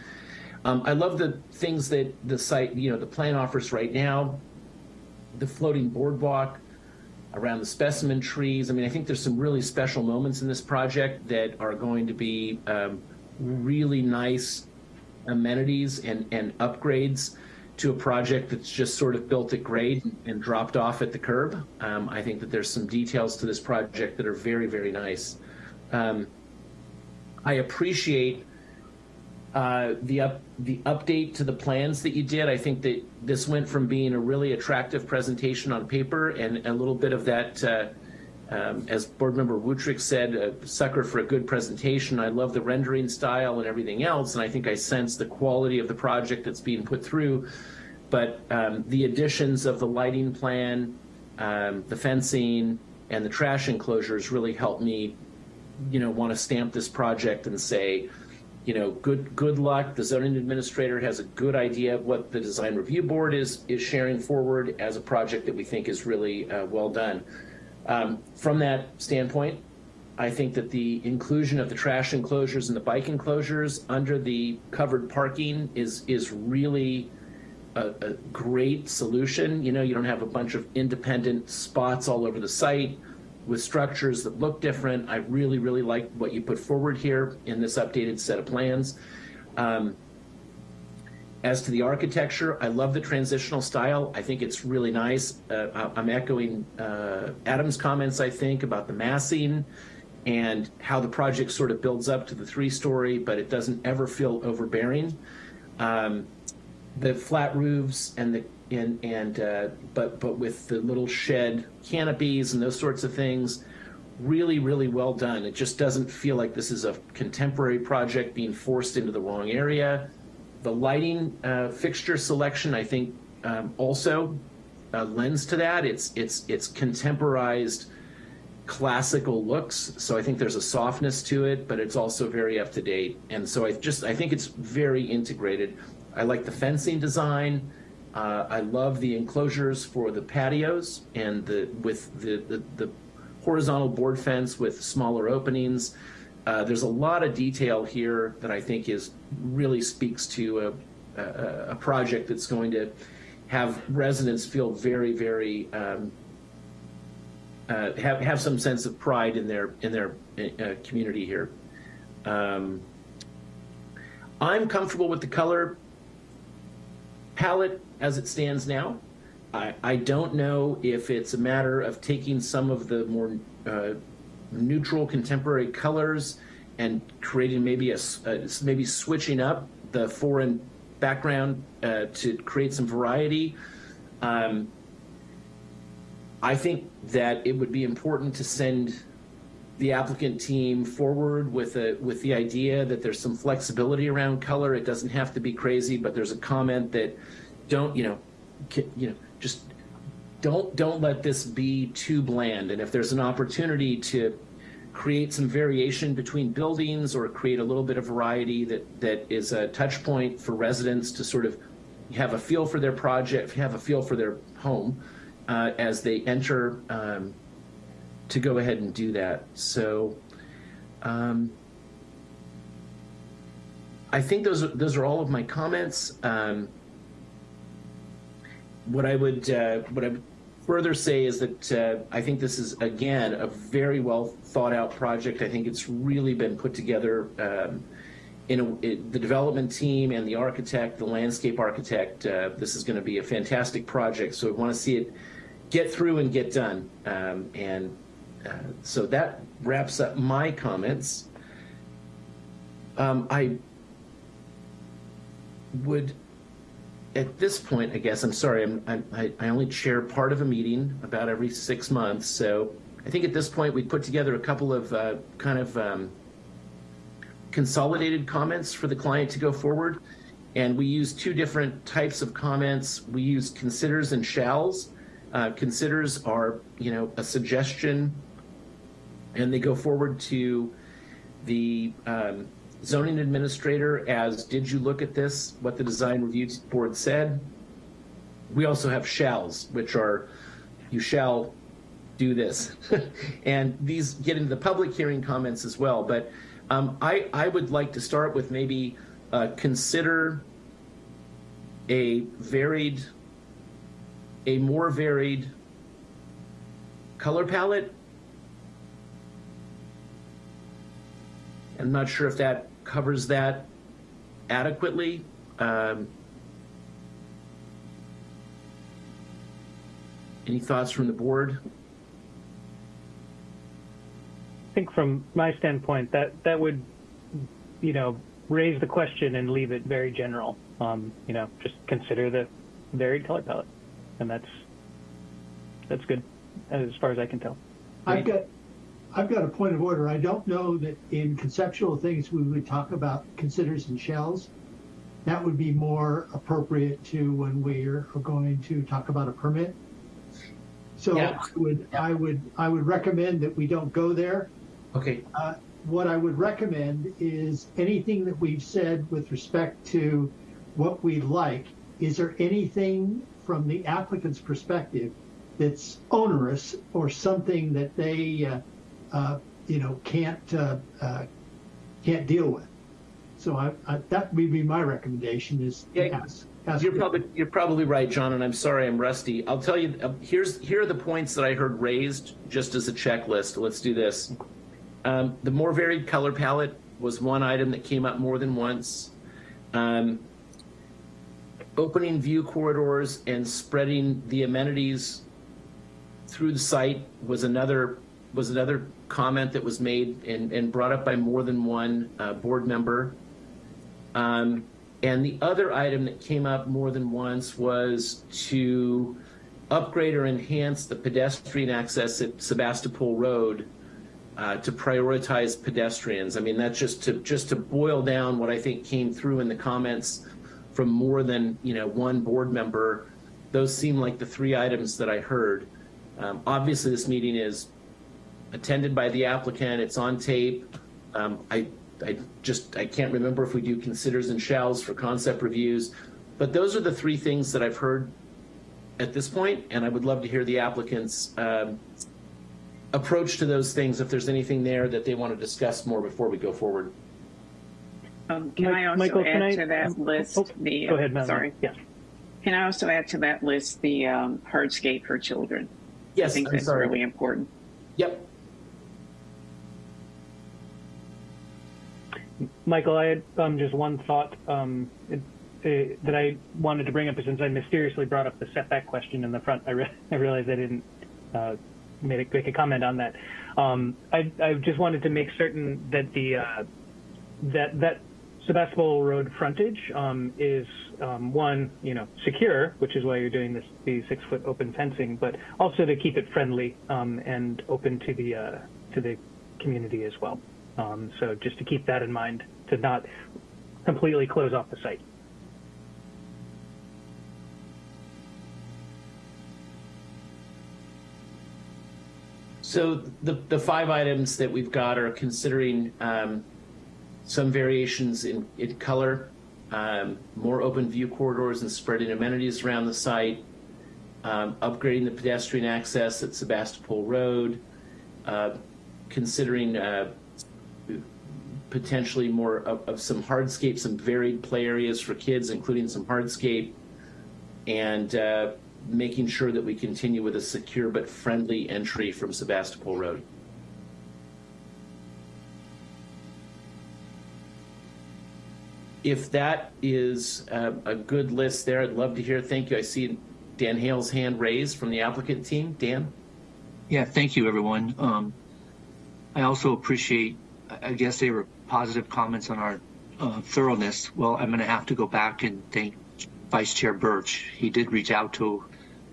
Um, I love the things that the site, you know, the plan offers right now. The floating boardwalk around the specimen trees. I mean, I think there's some really special moments in this project that are going to be um, really nice amenities and and upgrades to a project that's just sort of built at grade and dropped off at the curb. Um, I think that there's some details to this project that are very, very nice. Um, I appreciate uh, the up the update to the plans that you did. I think that this went from being a really attractive presentation on paper and a little bit of that, uh, um, as Board Member Wuthrich said, a sucker for a good presentation. I love the rendering style and everything else, and I think I sense the quality of the project that's being put through. But um, the additions of the lighting plan, um, the fencing, and the trash enclosures really helped me, you know, want to stamp this project and say, you know, good good luck. The zoning administrator has a good idea of what the design review board is is sharing forward as a project that we think is really uh, well done. Um, from that standpoint, I think that the inclusion of the trash enclosures and the bike enclosures under the covered parking is is really a, a, great solution. You know, you don't have a bunch of independent spots all over the site with structures that look different. I really, really like what you put forward here in this updated set of plans. Um, as to the architecture, I love the transitional style. I think it's really nice. Uh, I'm echoing uh, Adam's comments, I think, about the massing and how the project sort of builds up to the three-story, but it doesn't ever feel overbearing. Um, the flat roofs and the and and uh, but but with the little shed canopies and those sorts of things really really well done. It just doesn't feel like this is a contemporary project being forced into the wrong area. The lighting uh, fixture selection i think um, also uh, lends to that. It's it's it's contemporized classical looks so i think there's a softness to it but it's also very up to date. And so i just i think it's very integrated. I like the fencing design uh, I love the enclosures for the patios and the with the, the, the horizontal board fence with smaller openings. Uh, there's a lot of detail here that I think is really speaks to a, a, a project that's going to have residents feel very, very um, uh, have have some sense of pride in their in their uh, community here. Um, I'm comfortable with the color palette as it stands now. I, I don't know if it's a matter of taking some of the more uh, neutral contemporary colors and creating maybe a, uh, maybe switching up the foreign background uh, to create some variety. Um, I think that it would be important to send the applicant team forward with a with the idea that there's some flexibility around color. It doesn't have to be crazy, but there's a comment that don't you know you know just don't don't let this be too bland. And if there's an opportunity to create some variation between buildings or create a little bit of variety that, that is a touch point for residents to sort of have a feel for their project, have a feel for their home uh, as they enter um, to go ahead and do that. So um, I think those those are all of my comments. Um, what I would uh, what I would further say is that uh, I think this is again a very well thought out project. I think it's really been put together. Um, in a, the development team and the architect, the landscape architect, uh, this is going to be a fantastic project. So we want to see it get through and get done. Um, and uh, so that wraps up my comments. Um, I would, at this point, I guess, I'm sorry, I'm, I, I only chair part of a meeting about every six months. So I think at this point we put together a couple of uh, kind of um, consolidated comments for the client to go forward. And we use two different types of comments. We use considers and shalls. Uh, considers are, you know, a suggestion, and they go forward to the um, zoning administrator as, did you look at this, what the design review board said? We also have shalls, which are, you shall do this. and these get into the public hearing comments as well. But um, I, I would like to start with maybe uh, consider a varied, a more varied color palette. I'm not sure if that covers that adequately. Um, any thoughts from the board? I think from my standpoint, that that would, you know, raise the question and leave it very general. Um, you know, just consider the varied color palette, and that's that's good as far as I can tell. I've got, I've got a point of order. I don't know that in conceptual things we would talk about considers and shalls. That would be more appropriate to when we're going to talk about a permit. So Yeah. I would, I would, I would recommend that we don't go there. Okay. Uh, what I would recommend is anything that we've said with respect to what we like. Is there anything from the applicant's perspective that's onerous or something that they, uh, uh, you know, can't uh, uh, can't deal with? So I, I, that would be my recommendation: is Yeah, ask, ask You're probably you're probably right, John, and I'm sorry I'm rusty. I'll tell you. Uh, here's here are the points that I heard raised just as a checklist. Let's do this. Um, the more varied color palette was one item that came up more than once. Um, opening view corridors and spreading the amenities through the site was another was another comment that was made and, and brought up by more than one uh, board member. Um, and the other item that came up more than once was to upgrade or enhance the pedestrian access at Sebastopol Road uh, to prioritize pedestrians. I mean, that's just to just to boil down what I think came through in the comments from more than you know one board member. Those seem like the three items that I heard. Um, obviously, this meeting is attended by the applicant. It's on tape. Um, I, I just I can't remember if we do considers and shalls for concept reviews, but those are the three things that I've heard at this point, and I would love to hear the applicant's um, approach to those things. If there's anything there that they want to discuss more before we go forward. Um, can Mi- I also Michael, add I- to that list oh, the? go ahead, Madeline. Sorry. Yeah. Can I also add to that list the um, hardscape for children? Yes, I think I'm that's sorry. really important. Yep. Michael, I had um, just one thought um, it, uh, that I wanted to bring up since I mysteriously brought up the setback question in the front. I, re- I realized I didn't uh, make, a, make a comment on that. Um, I, I just wanted to make certain that the uh, that that Sebastopol Road frontage um, is um, one, you know, secure, which is why you're doing this the six foot open fencing, but also to keep it friendly um, and open to the uh, to the community as well. So just to keep that in mind, to not completely close off the site. So the, the five items that we've got are considering um, some variations in, in color, um, more open view corridors and spreading amenities around the site, um, upgrading the pedestrian access at Sebastopol Road, uh, considering uh, potentially more of, of some hardscape, some varied play areas for kids, including some hardscape, and uh, making sure that we continue with a secure but friendly entry from Sebastopol Road. If that is uh, a good list there, I'd love to hear. Thank you. I see Dan Hale's hand raised from the applicant team. Dan? Yeah, thank you, everyone. Um, I also appreciate, I guess they were positive comments on our uh, thoroughness. Well, I'm going to have to go back and thank Vice Chair Birch. He did reach out to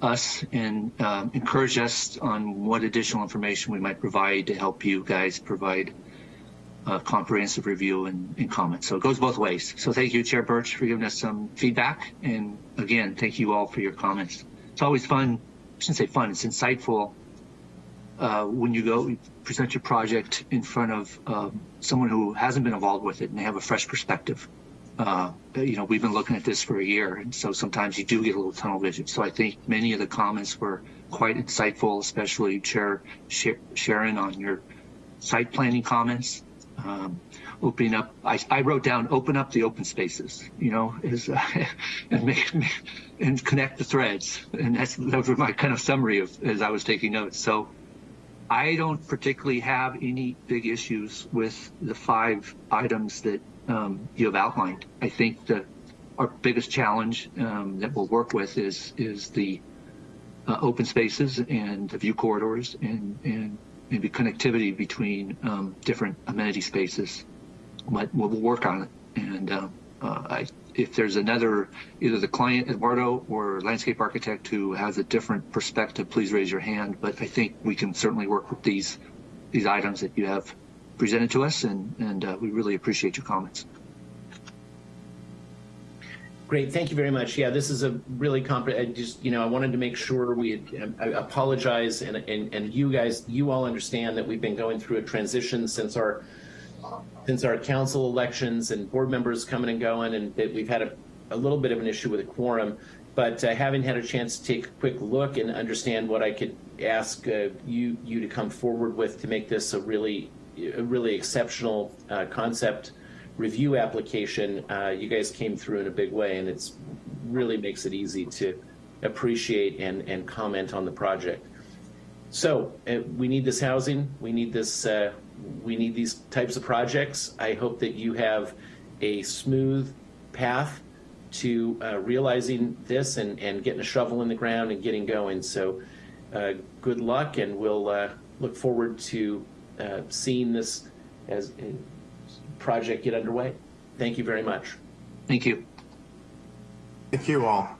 us and um, encourage us on what additional information we might provide to help you guys provide a comprehensive review and, and comments. So it goes both ways. So thank you, Chair Birch, for giving us some feedback. And again, thank you all for your comments. It's always fun. I shouldn't say fun. It's insightful uh, when you go present your project in front of um, someone who hasn't been involved with it and they have a fresh perspective. Uh, you know, we've been looking at this for a year, and so sometimes you do get a little tunnel vision. So I think many of the comments were quite insightful, especially Chair Sharon on your site planning comments. Um, opening up, I, I, wrote down open up the open spaces, you know, is, uh, and make, and connect the threads. And that's, that was my kind of summary of as I was taking notes. So I don't particularly have any big issues with the five items that um, you have outlined. I think that our biggest challenge um, that we'll work with is is the uh, open spaces and the view corridors and and maybe connectivity between um, different amenity spaces. But we'll work on it. And uh, I, if there's another, either the client, Eduardo, or landscape architect who has a different perspective, please raise your hand. But I think we can certainly work with these these items that you have presented to us, and, and uh, we really appreciate your comments. Great, thank you very much. Yeah, this is a really comprehensive. just, you know, I wanted to make sure we had, I apologize and, and, and you guys, you all understand that we've been going through a transition since our, since our council elections and board members coming and going and we've had a, a little bit of an issue with a quorum. But uh, having had a chance to take a quick look and understand what I could ask uh, you, you to come forward with to make this a really, a really exceptional uh, concept review application, uh, you guys came through in a big way, and it's really makes it easy to appreciate and, and comment on the project. So uh, we need this housing. We need this. Uh, we need these types of projects. I hope that you have a smooth path to uh, realizing this and, and getting a shovel in the ground and getting going. So uh, good luck, and we'll uh, look forward to seeing this as project get underway. Thank you very much. Thank you. Thank you all.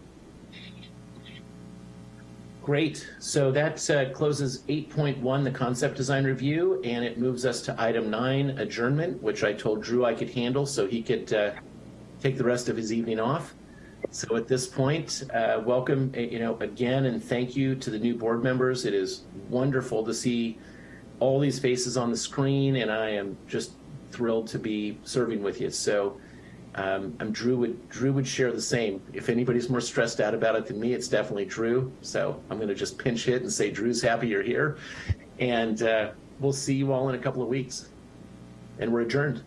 Great. So that uh, closes 8.1, the concept design review, and it moves us to item nine, adjournment, which I told Drew I could handle so he could uh, take the rest of his evening off. So at this point, uh, welcome, uh, you know, again, and thank you to the new board members. It is wonderful to see all these faces on the screen, and I am just thrilled to be serving with you. So um, I'm Drew would Drew would share the same. If anybody's more stressed out about it than me, it's definitely Drew. So I'm going to just pinch hit and say Drew's happy you're here, and uh, we'll see you all in a couple of weeks. And we're adjourned.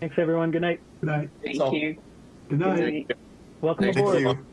Thanks everyone. Good night. Good night. Thank you. Good night. Welcome Thank aboard. you.